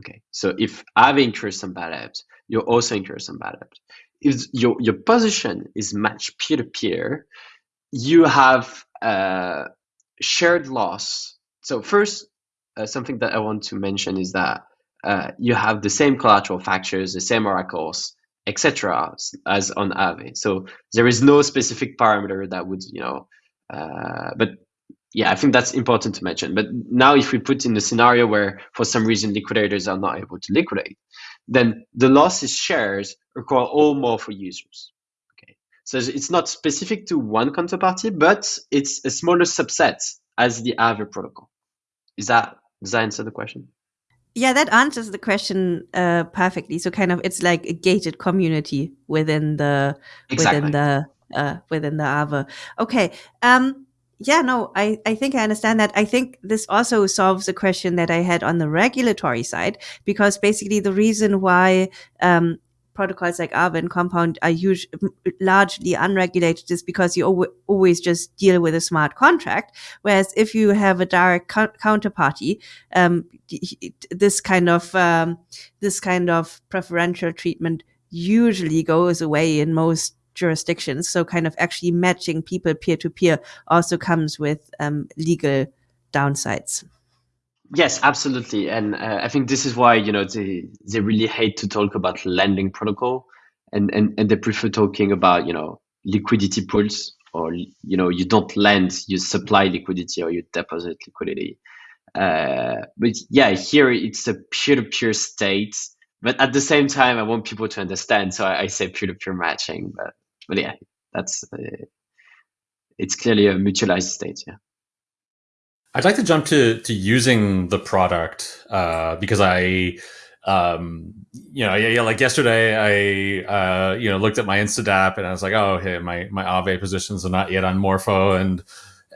okay so if i've incurred some bad debt you also incur some bad debt if your, your position is matched peer-to-peer you have uh, shared loss so first uh, something that I want to mention is that uh, you have the same collateral factors, the same oracles, etc., as on Aave. So there is no specific parameter that would, you know, uh, but yeah, I think that's important to mention. But now, if we put in the scenario where for some reason liquidators are not able to liquidate, then the losses shares require all more for users. Okay, so it's not specific to one counterparty, but it's a smaller subset as the Aave protocol. Is that does that answer the question? Yeah, that answers the question uh, perfectly. So kind of it's like a gated community within the exactly. within the uh, within the Aave. Okay. Um, yeah, no, I, I think I understand that. I think this also solves a question that I had on the regulatory side, because basically the reason why um, protocols like Aave and Compound are usually largely unregulated is because you al- always just deal with a smart contract. Whereas if you have a direct co- counterparty, um, this kind of um, this kind of preferential treatment usually goes away in most jurisdictions. So kind of actually matching people peer to peer also comes with um, legal downsides. Yes, absolutely, and uh, I think this is why you know they they really hate to talk about lending protocol, and and and they prefer talking about you know liquidity pools or you know you don't lend, you supply liquidity or you deposit liquidity. Uh, but yeah, here it's a peer-to-peer state, but at the same time, I want people to understand, so I, I say peer-to-peer matching. But but yeah, that's uh, it's clearly a mutualized state. Yeah. I'd like to jump to to using the product uh, because I, um, you know, yeah, yeah, like yesterday, I uh, you know looked at my Instadapp and I was like, oh, hey, my my Aave positions are not yet on Morpho, and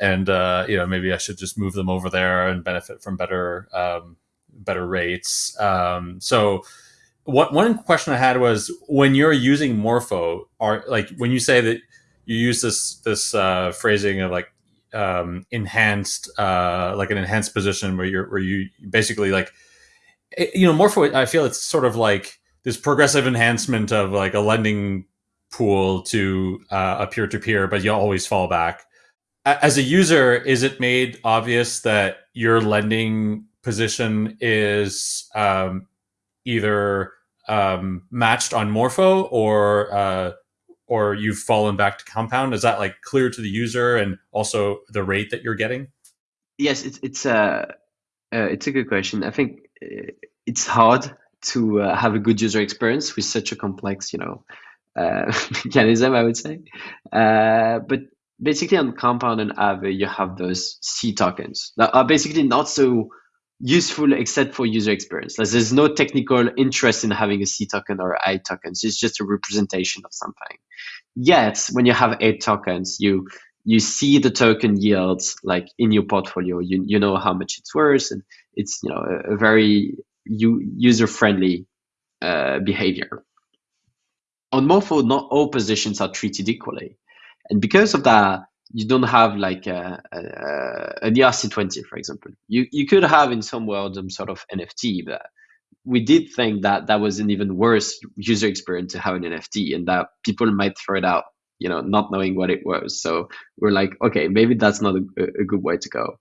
and uh, you know maybe I should just move them over there and benefit from better um, better rates. Um, so. What, one question I had was when you're using Morpho, are like when you say that you use this this uh, phrasing of like um, enhanced, uh, like an enhanced position where you're where you basically like, it, you know, more for I feel it's sort of like this progressive enhancement of like a lending pool to uh, a peer to peer, but you always fall back. As a user, is it made obvious that your lending position is um, either um, matched on Morpho or uh, or you've fallen back to compound? Is that like clear to the user and also the rate that you're getting? Yes it's it's a uh, uh, it's a good question. I think uh, it's hard to uh, have a good user experience with such a complex you know uh, mechanism i would say. Uh, but basically on compound and Aave you have those c tokens that are basically not so useful except for user experience. Like there's no technical interest in having a C token or I tokens. It's just a representation of something. Yet when you have eight tokens, you you see the token yields like in your portfolio. You you know how much it's worth, and it's you know a, a very user friendly uh, behavior. On Morpho, not all positions are treated equally, and because of that, you don't have like a, a, an ERC20, for example. You you could have in some world some sort of NFT, but we did think that that was an even worse user experience to have an NFT, and that people might throw it out, you know, not knowing what it was. So we're like, okay, maybe that's not a, a good way to go,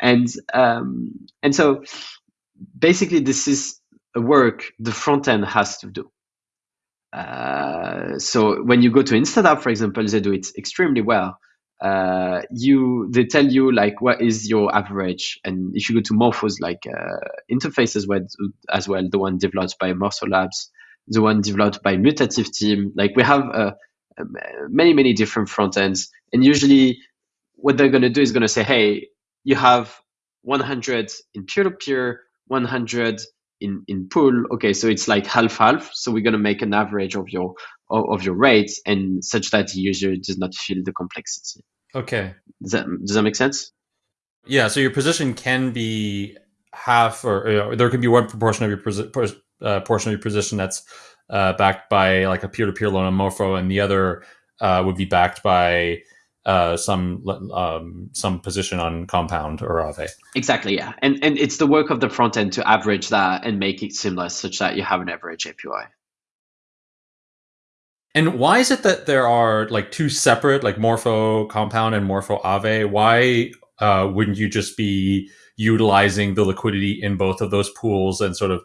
and um, and so basically this is a work the front end has to do. Uh, so when you go to Instadapp, for example, they do it extremely well uh, you they tell you like what is your average? And if you go to morphos like uh, interface as well as well the one developed by morpho labs the one developed by mutative team like we have uh, many many different front ends. And usually what they're going to do is going to say hey you have 100 in peer-to-peer 100 in in pool okay so it's like half half so we're going to make an average of your of, of your rates and such that the user does not feel the complexity. Okay. Does that does that make sense? Yeah so your position can be half or, or there can be one proportion of your uh, portion of your position that's uh, backed by like a peer-to-peer loan on morpho and the other uh, would be backed by uh, some um, some position on compound or Aave. Exactly, yeah, and and it's the work of the front end to average that and make it seamless, such that you have an average APY. And why is it that there are like two separate, like Morpho Compound and Morpho Aave? Why uh, wouldn't you just be utilizing the liquidity in both of those pools and sort of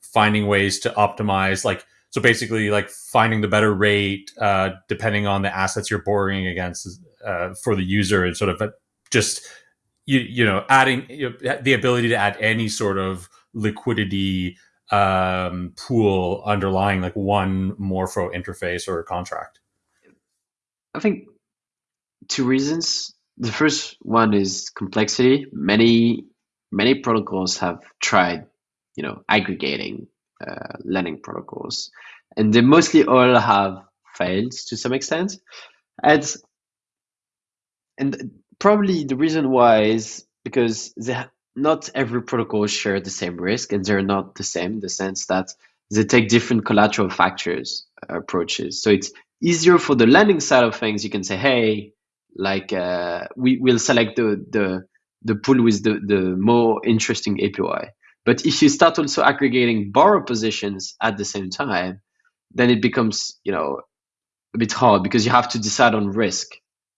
finding ways to optimize, like so basically like finding the better rate uh, depending on the assets you're borrowing against uh, for the user and sort of uh, just you you know adding you know, the ability to add any sort of liquidity um, pool underlying like one Morpho interface or contract. I think two reasons. The first one is complexity. Many many protocols have tried, you know, aggregating uh, lending protocols, and they mostly all have failed to some extent. And and probably the reason why is because they not every protocol share the same risk and they're not the same in the sense that they take different collateral factors uh, approaches. So it's easier for the lending side of things. You can say hey like uh, we will select the the the pool with the the more interesting APY. but if you start also aggregating borrow positions at the same time then it becomes you know a bit hard because you have to decide on risk.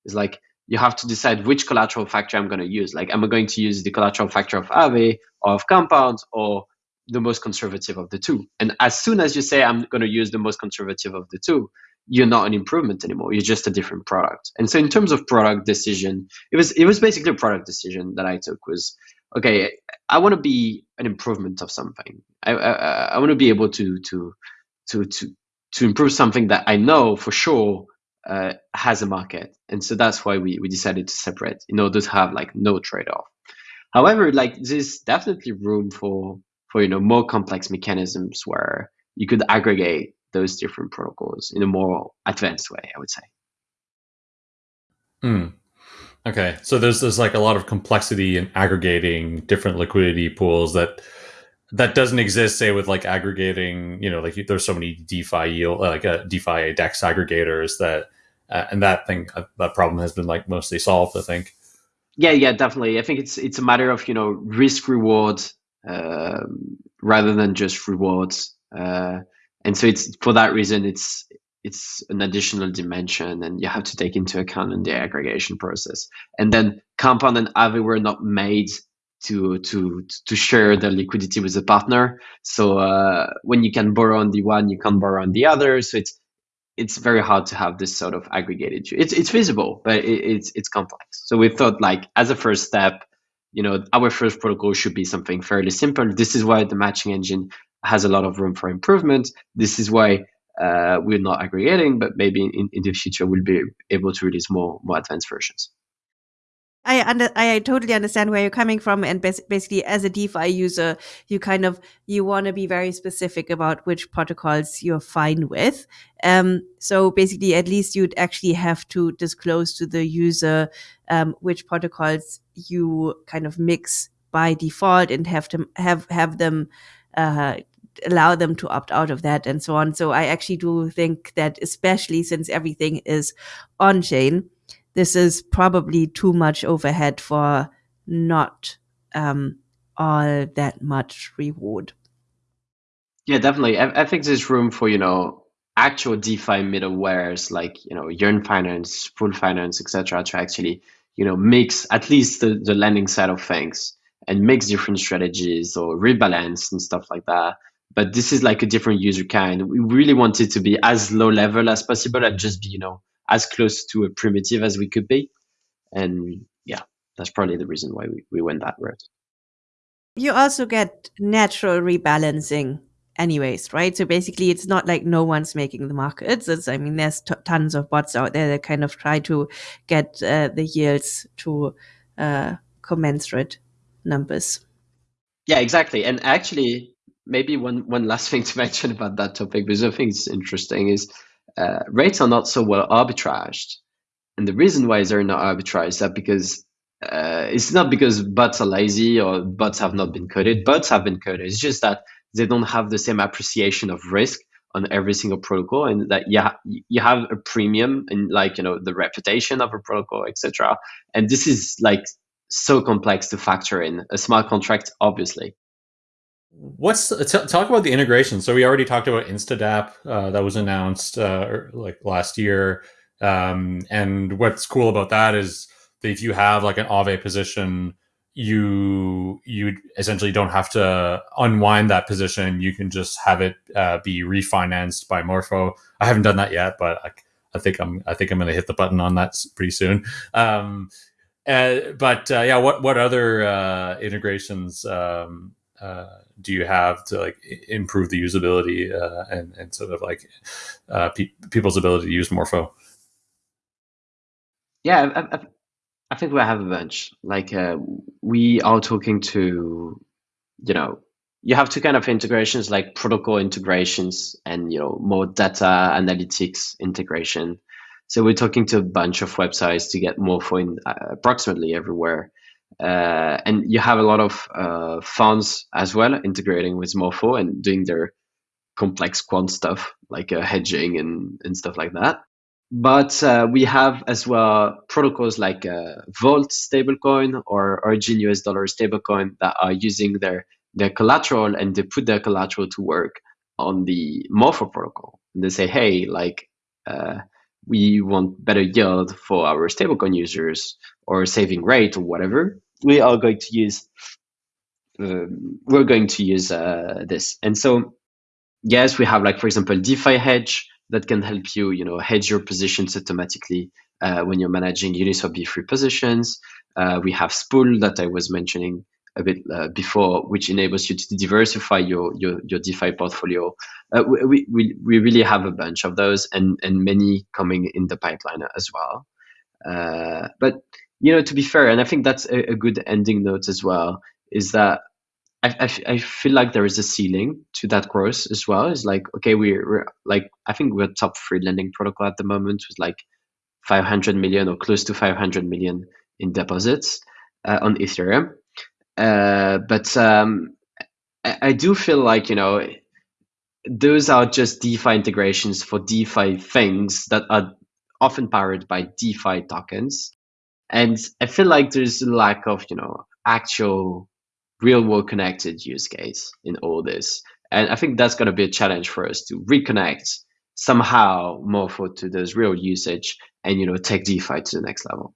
It's like you have to decide which collateral factor I'm going to use. Like, am I going to use the collateral factor of Aave or of Compound or the most conservative of the two? And as soon as you say I'm going to use the most conservative of the two, you're not an improvement anymore. You're just a different product. And so, in terms of product decision, it was it was basically a product decision that I took. Was okay. I want to be an improvement of something. I I, I want to be able to to to to to improve something that I know for sure uh, has a market, and so that's why we we decided to separate in order to have like no trade off. However, like there's definitely room for for you know more complex mechanisms where you could aggregate those different protocols in a more advanced way. I would say. Hmm. Okay, so there's there's like a lot of complexity in aggregating different liquidity pools that that doesn't exist, say, with like aggregating, you know, like there's so many DeFi yield, like uh, DeFi DEX aggregators that, uh, and that thing, uh, that problem has been like mostly solved, I think. Yeah, yeah, definitely. I think it's it's a matter of you know risk reward uh, rather than just rewards, uh, and so it's for that reason it's it's an additional dimension, and you have to take into account in the aggregation process. And then Compound and Aave were not made to to to share the liquidity with a partner. So uh, when you can borrow on the one, you can borrow on the other. So it's it's very hard to have this sort of aggregated. It's it's feasible, but it, it's it's complex. So we thought like as a first step, you know, our first protocol should be something fairly simple. This is why the matching engine has a lot of room for improvement. This is why uh, we're not aggregating, but maybe in, in the future we'll be able to release more more advanced versions. I under, I totally understand where you're coming from, and basically, as a DeFi user, you kind of you want to be very specific about which protocols you're fine with. Um, so basically, at least you'd actually have to disclose to the user um, which protocols you kind of mix by default, and have to have have them uh, allow them to opt out of that, and so on. So I actually do think that, especially since everything is on chain this is probably too much overhead for not um, all that much reward. Yeah, definitely. I, I, think there's room for you know actual DeFi middlewares like you know Yearn Finance, Spool Finance, etc. to actually you know mix at least the, the lending side of things and mix different strategies or rebalance and stuff like that. But this is like a different user kind. We really want it to be as low level as possible and just be you know as close to a primitive as we could be. And yeah, that's probably the reason why we, we went that route. You also get natural rebalancing anyways, right? So basically, it's not like no one's making the markets. It's, I mean, there's t- tons of bots out there that kind of try to get uh, the yields to uh, commensurate numbers. Yeah, exactly. And actually, maybe one one last thing to mention about that topic, because I think it's interesting, is uh, rates are not so well arbitraged, and the reason why they're not arbitraged is that because uh, it's not because bots are lazy or bots have not been coded. Bots have been coded. It's just that they don't have the same appreciation of risk on every single protocol, and that yeah, you have a premium in like you know the reputation of a protocol, etc. And this is like so complex to factor in a smart contract, obviously. What's talk about the integration? So we already talked about Instadapp uh, that was announced uh, er, like last year, um, and what's cool about that is that if you have like an Aave position, you you essentially don't have to unwind that position. You can just have it uh, be refinanced by Morpho. I haven't done that yet, but I, I think I'm I think I'm going to hit the button on that pretty soon. Um, uh, but uh, yeah, what what other uh, integrations um, uh, do you have to like improve the usability uh, and and sort of like pe- people's ability to use Morpho? Yeah, I, I, I think we have a bunch. Like uh, we are talking to, you know, you have two kind of integrations, like protocol integrations and you know more data analytics integration. So we're talking to a bunch of websites to get Morpho in uh, approximately everywhere. Uh, and you have a lot of uh, funds as well integrating with Morpho and doing their complex quant stuff like uh, hedging and, and stuff like that. But uh, we have as well protocols like uh, Vault stablecoin or Origin US dollar stablecoin that are using their, their collateral and they put their collateral to work on the Morpho protocol. And they say, hey, like, uh, we want better yield for our stablecoin users or saving rate or whatever. We are going to use um, we're going to use uh, this. And so, yes, we have like, for example, DeFi hedge that can help you, you know, hedge your positions automatically uh, when you're managing Uniswap V3 positions. Uh, we have Spool that I was mentioning a bit uh, before, which enables you to diversify your your, your DeFi portfolio. Uh, we, we we really have a bunch of those, and and many coming in the pipeline as well. Uh, but you know, to be fair, and I think that's a, a good ending note as well, is that I, I, feel like there is a ceiling to that growth as well. It's like, okay, we're, we're like, I think we're top three lending protocol at the moment with like 500 million or close to 500 million in deposits uh, on Ethereum. Uh, but um, I, I do feel like, you know, those are just DeFi integrations for DeFi things that are often powered by DeFi tokens. And I feel like there's a lack of, you know, actual real world connected use case in all this. And I think that's going to be a challenge for us to reconnect somehow Morpho to this real usage and, you know, take DeFi to the next level.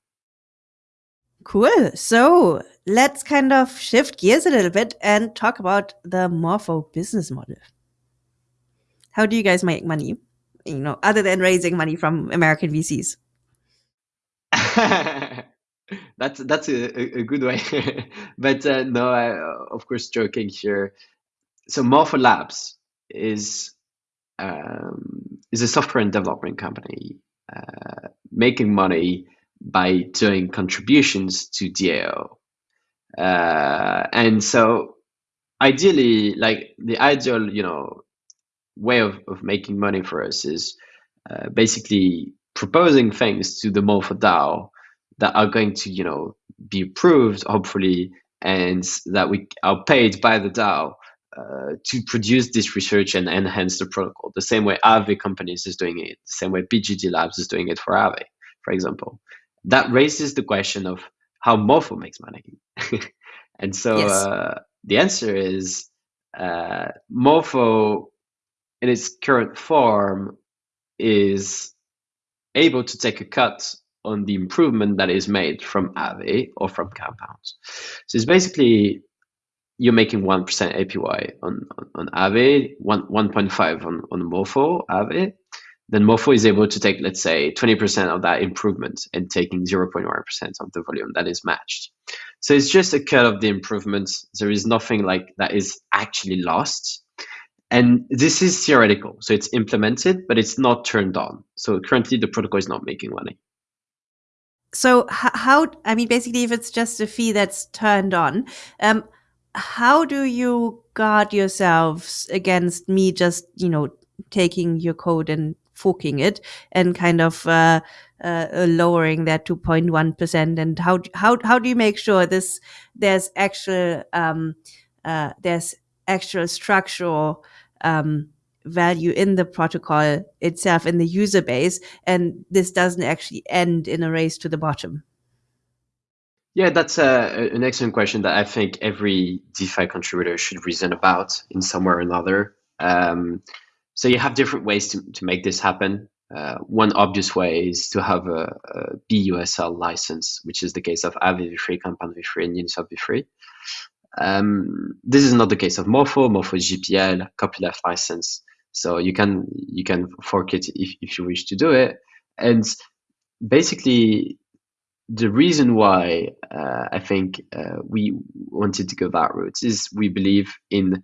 Cool. So let's kind of shift gears a little bit and talk about the Morpho business model. How do you guys make money? You know, other than raising money from American VCs. that's that's a, a good way but uh, no I, of course joking here so morpho labs is um, is a software and development company uh, making money by doing contributions to DAO. Uh, and so ideally, like the ideal, you know, way of, of making money for us is uh, basically proposing things to the Morpho DAO that are going to, you know, be approved, hopefully, and that we are paid by the DAO uh, to produce this research and enhance the protocol. The same way Aave companies is doing it, the same way BGD Labs is doing it for Aave, for example. That raises the question of how Morpho makes money. and so yes. uh, the answer is uh, Morpho, in its current form, is able to take a cut on the improvement that is made from Aave or from compounds. So it's basically you're making 1% APY on, on, on Aave, 1.5 on, on Morpho Aave. Then Morpho is able to take, let's say, 20% of that improvement and taking 0.1% of the volume that is matched. So it's just a cut of the improvements. There is nothing like that is actually lost. And this is theoretical. So it's implemented, but it's not turned on. So currently the protocol is not making money. So how, I mean, basically, if it's just a fee that's turned on, um, how do you guard yourselves against me just, you know, taking your code and forking it and kind of uh, uh, lowering that 2.1% and how how how do you make sure this there's actual um, uh, there's actual structural um, value in the protocol itself in the user base and this doesn't actually end in a race to the bottom yeah, that's a, an excellent question that I think every DeFi contributor should reason about in some way or another. Um, so you have different ways to, to make this happen. Uh, one obvious way is to have a, a BUSL license, which is the case of Aave v3, Compound v3, and Uniswap v3. Um, this is not the case of Morpho. Morpho is GPL, copyleft license. So you can you can fork it if, if you wish to do it. And basically the reason why uh, I think uh, we wanted to go that route is we believe in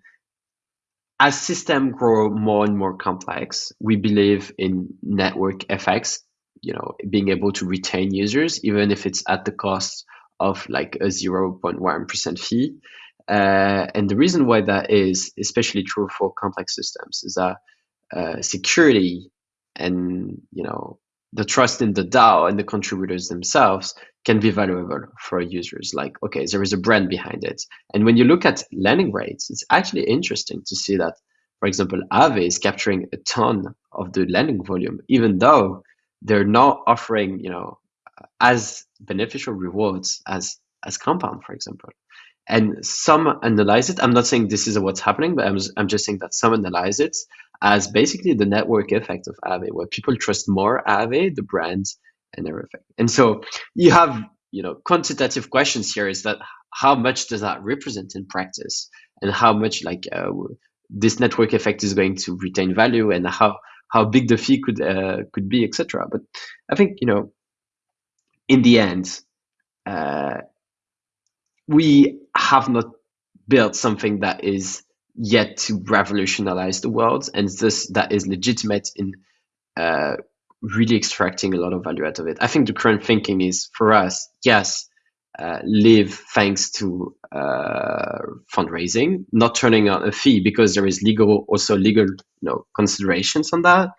as systems grow more and more complex, we believe in network effects, you know, being able to retain users, even if it's at the cost of like a 0.1% fee. Uh, and the reason why that is especially true for complex systems is that uh, security and, you know, the trust in the DAO and the contributors themselves can be valuable for users. Like, okay, there is a brand behind it. And when you look at lending rates, it's actually interesting to see that, for example, Aave is capturing a ton of the lending volume, even though they're not offering, you know, as beneficial rewards as as Compound, for example. And some analyze it. I'm not saying this is what's happening, but I'm, I'm just saying that some analyze it as basically the network effect of Aave, where people trust more Aave, the brand, and everything. And so you have, you know, quantitative questions here is that how much does that represent in practice and how much like uh, this network effect is going to retain value and how how big the fee could uh, could be, etc. But I think you know, in the end, uh, we have not built something that is yet to revolutionize the world, and this that is legitimate in uh, really extracting a lot of value out of it. I think the current thinking is for us, yes, uh, live thanks to uh, fundraising, not turning on a fee because there is legal also legal you know considerations on that,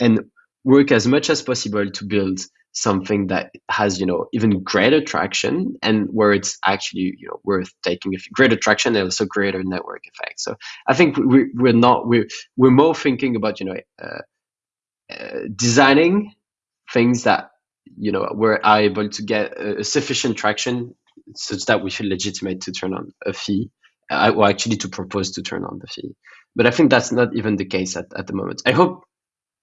and work as much as possible to build something that has you know even greater traction and where it's actually you know worth taking a greater traction and also greater network effect. So i think we, we're not we're, we're more thinking about you know uh, uh, designing things that you know we're able to get a, sufficient traction such that we feel legitimate to turn on a fee uh, or actually to propose to turn on the fee. But i think that's not even the case at, at the moment. I hope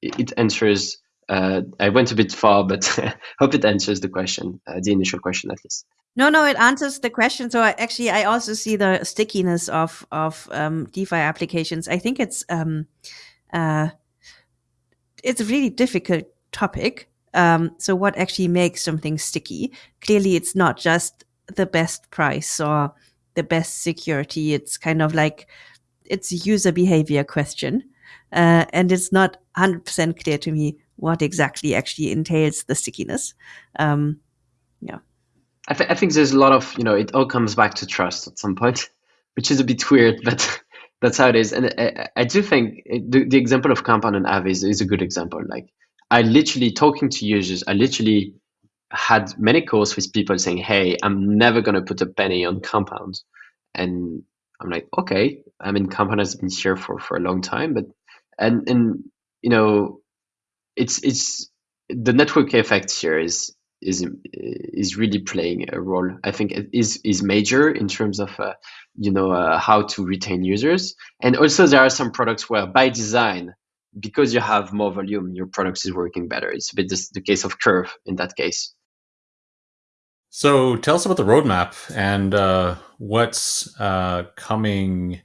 it answers I went a bit far, but hope it answers the question, uh, the initial question at least. No, no, it answers the question. So actually, I also see the stickiness of of um, DeFi applications. I think it's um, uh, it's a really difficult topic. Um, so what actually makes something sticky? Clearly, it's not just the best price or the best security. It's kind of like it's a user behavior question, uh, and it's not 100% clear to me what exactly actually entails the stickiness. Um, yeah. I, th- I, think there's a lot of, you know, it all comes back to trust at some point, which is a bit weird, but that's how it is. And I, I do think it, the, the, example of Compound and Aave is, is a good example. Like, I literally, talking to users, I literally had many calls with people saying, hey, I'm never going to put a penny on Compound. And I'm like, okay, I mean, Compound has been here for, for a long time, but, and, and, you know, it's it's the network effect here is is is really playing a role. I think it is is major in terms of uh, you know uh, how to retain users, and also there are some products where by design, because you have more volume, your product is working better. It's a bit this, the case of Curve in that case. So tell us about the roadmap and uh, what's uh, coming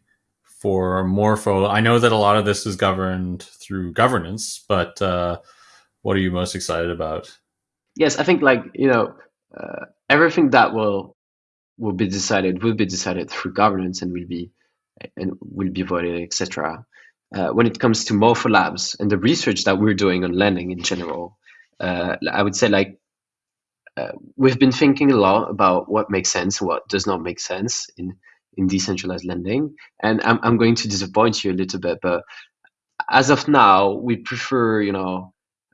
for Morpho. I know that a lot of this is governed through governance, but uh, what are you most excited about? Yes, I think like you know uh, everything that will will be decided will be decided through governance and will be and will be voted, etc. Uh, when it comes to Morpho Labs and the research that we're doing on lending in general, uh, I would say like uh, we've been thinking a lot about what makes sense, what does not make sense in in decentralized lending. And I'm I'm going to disappoint you a little bit, but as of now, we prefer you know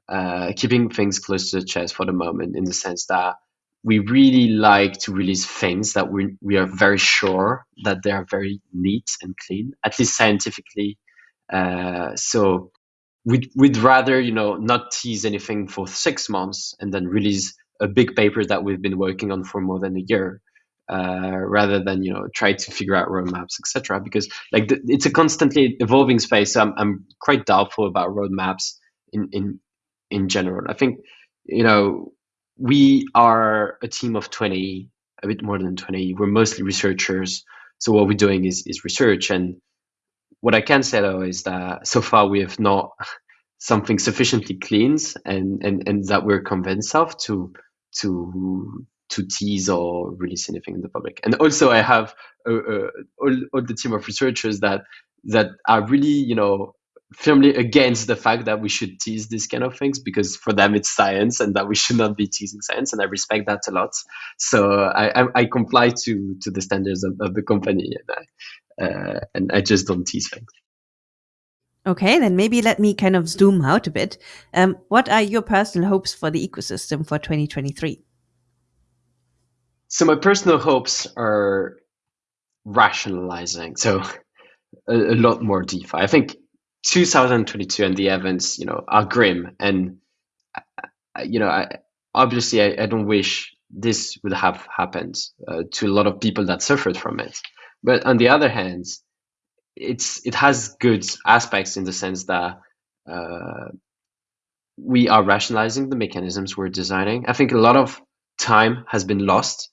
uh, keeping things close to the chest for the moment, in the sense that we really like to release things that we we are very sure that they are very neat and clean, at least scientifically. Uh, so we'd we'd rather you know not tease anything for six months and then release a big paper that we've been working on for more than a year. Uh, rather than you know try to figure out roadmaps, etc. Because like the, it's a constantly evolving space. So I'm I'm quite doubtful about roadmaps in in in general. I think you know we are a team of 20, a bit more than 20. We're mostly researchers. So what we're doing is, is research. And what I can say though is that so far we have not something sufficiently clean and, and, and that we're convinced of to to to tease or release anything in the public. And also I have uh, uh, all, all the team of researchers that that are really, you know, firmly against the fact that we should tease these kind of things because for them it's science and that we should not be teasing science and i respect that a lot so i, I, I comply to to the standards of, of the company and I, uh, and I just don't tease things Okay, then maybe let me kind of zoom out a bit. Um, what are your personal hopes for the ecosystem for 2023? So my personal hopes are rationalizing. So a, a lot more DeFi. I think 2022 and the events, you know, are grim. And, uh, you know, I, obviously I, I, don't wish this would have happened uh, to a lot of people that suffered from it. But on the other hand, it's it has good aspects in the sense that uh, we are rationalizing the mechanisms we're designing. I think a lot of time has been lost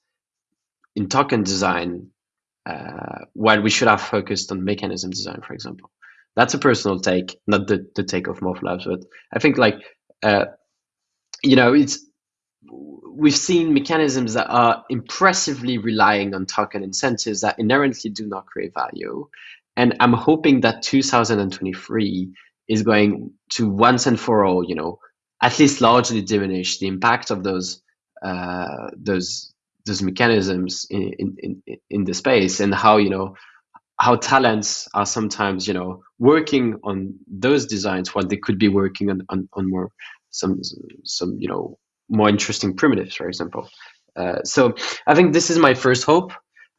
in token design uh, while we should have focused on mechanism design, for example. That's a personal take, not the, the take of Morpho Labs, but I think like uh, you know it's we've seen mechanisms that are impressively relying on token incentives that inherently do not create value, and I'm hoping that 2023 is going to once and for all, you know, at least largely diminish the impact of those uh, those those mechanisms in, in, in the space and how you know how talents are sometimes you know working on those designs while they could be working on, on, on more some some you know more interesting primitives for example. Uh, so i think this is my first hope.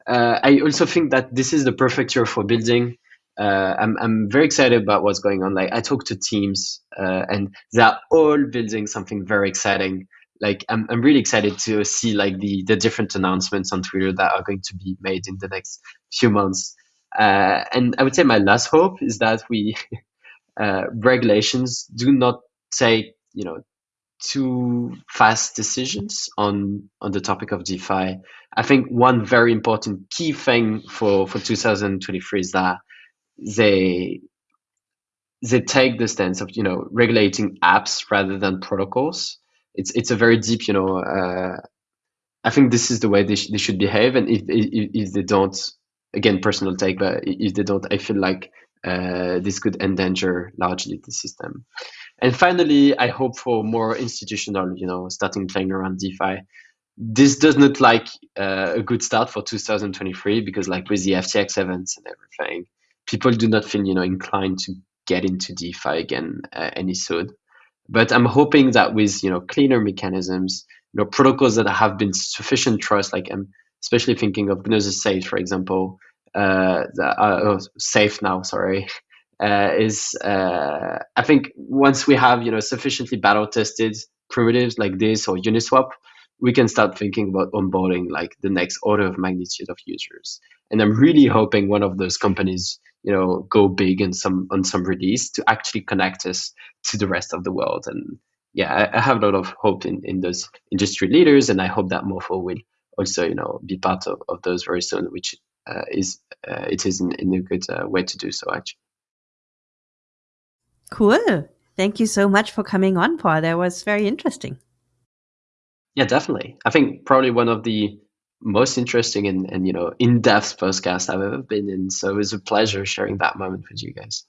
Uh, i also think that this is the perfect year for building. Uh, I'm, I'm very excited about what's going on. Like i talk to teams uh, and they're all building something very exciting like I'm, I'm really excited to see like the the different announcements on twitter that are going to be made in the next few months uh, and I would say my last hope is that we uh, regulations do not take you know too fast decisions on on the topic of DeFi. I think one very important key thing for for 2023 is that they they take the stance of you know regulating apps rather than protocols. It's it's a very deep you know. Uh, I think this is the way they, sh- they should behave, and if, if if they don't, again personal take, but if they don't, I feel like uh, this could endanger largely the system. And finally, I hope for more institutional, you know, starting playing around DeFi. This does not like uh, a good start for 2023 because, like with the FTX events and everything, people do not feel, you know, inclined to get into DeFi again uh, any soon. But I'm hoping that with, you know, cleaner mechanisms, you know, protocols that have been sufficient trust, like I'm especially thinking of Gnosis Safe, for example, uh, uh, oh, safe now, sorry, uh, is uh, I think once we have you know sufficiently battle tested primitives like this or Uniswap, we can start thinking about onboarding like the next order of magnitude of users. And I'm really hoping one of those companies, you know, go big in some on some release to actually connect us to the rest of the world. And yeah, I, I have a lot of hope in, in those industry leaders, and I hope that Morpho will also, you know, be part of, of those very soon, which uh, is uh, it is in, in a good uh, way to do so actually. Cool. Thank you so much for coming on, Paul. That was very interesting. Yeah, definitely. I think probably one of the most interesting and, and you know in-depth podcast I've ever been in. So it was a pleasure sharing that moment with you guys.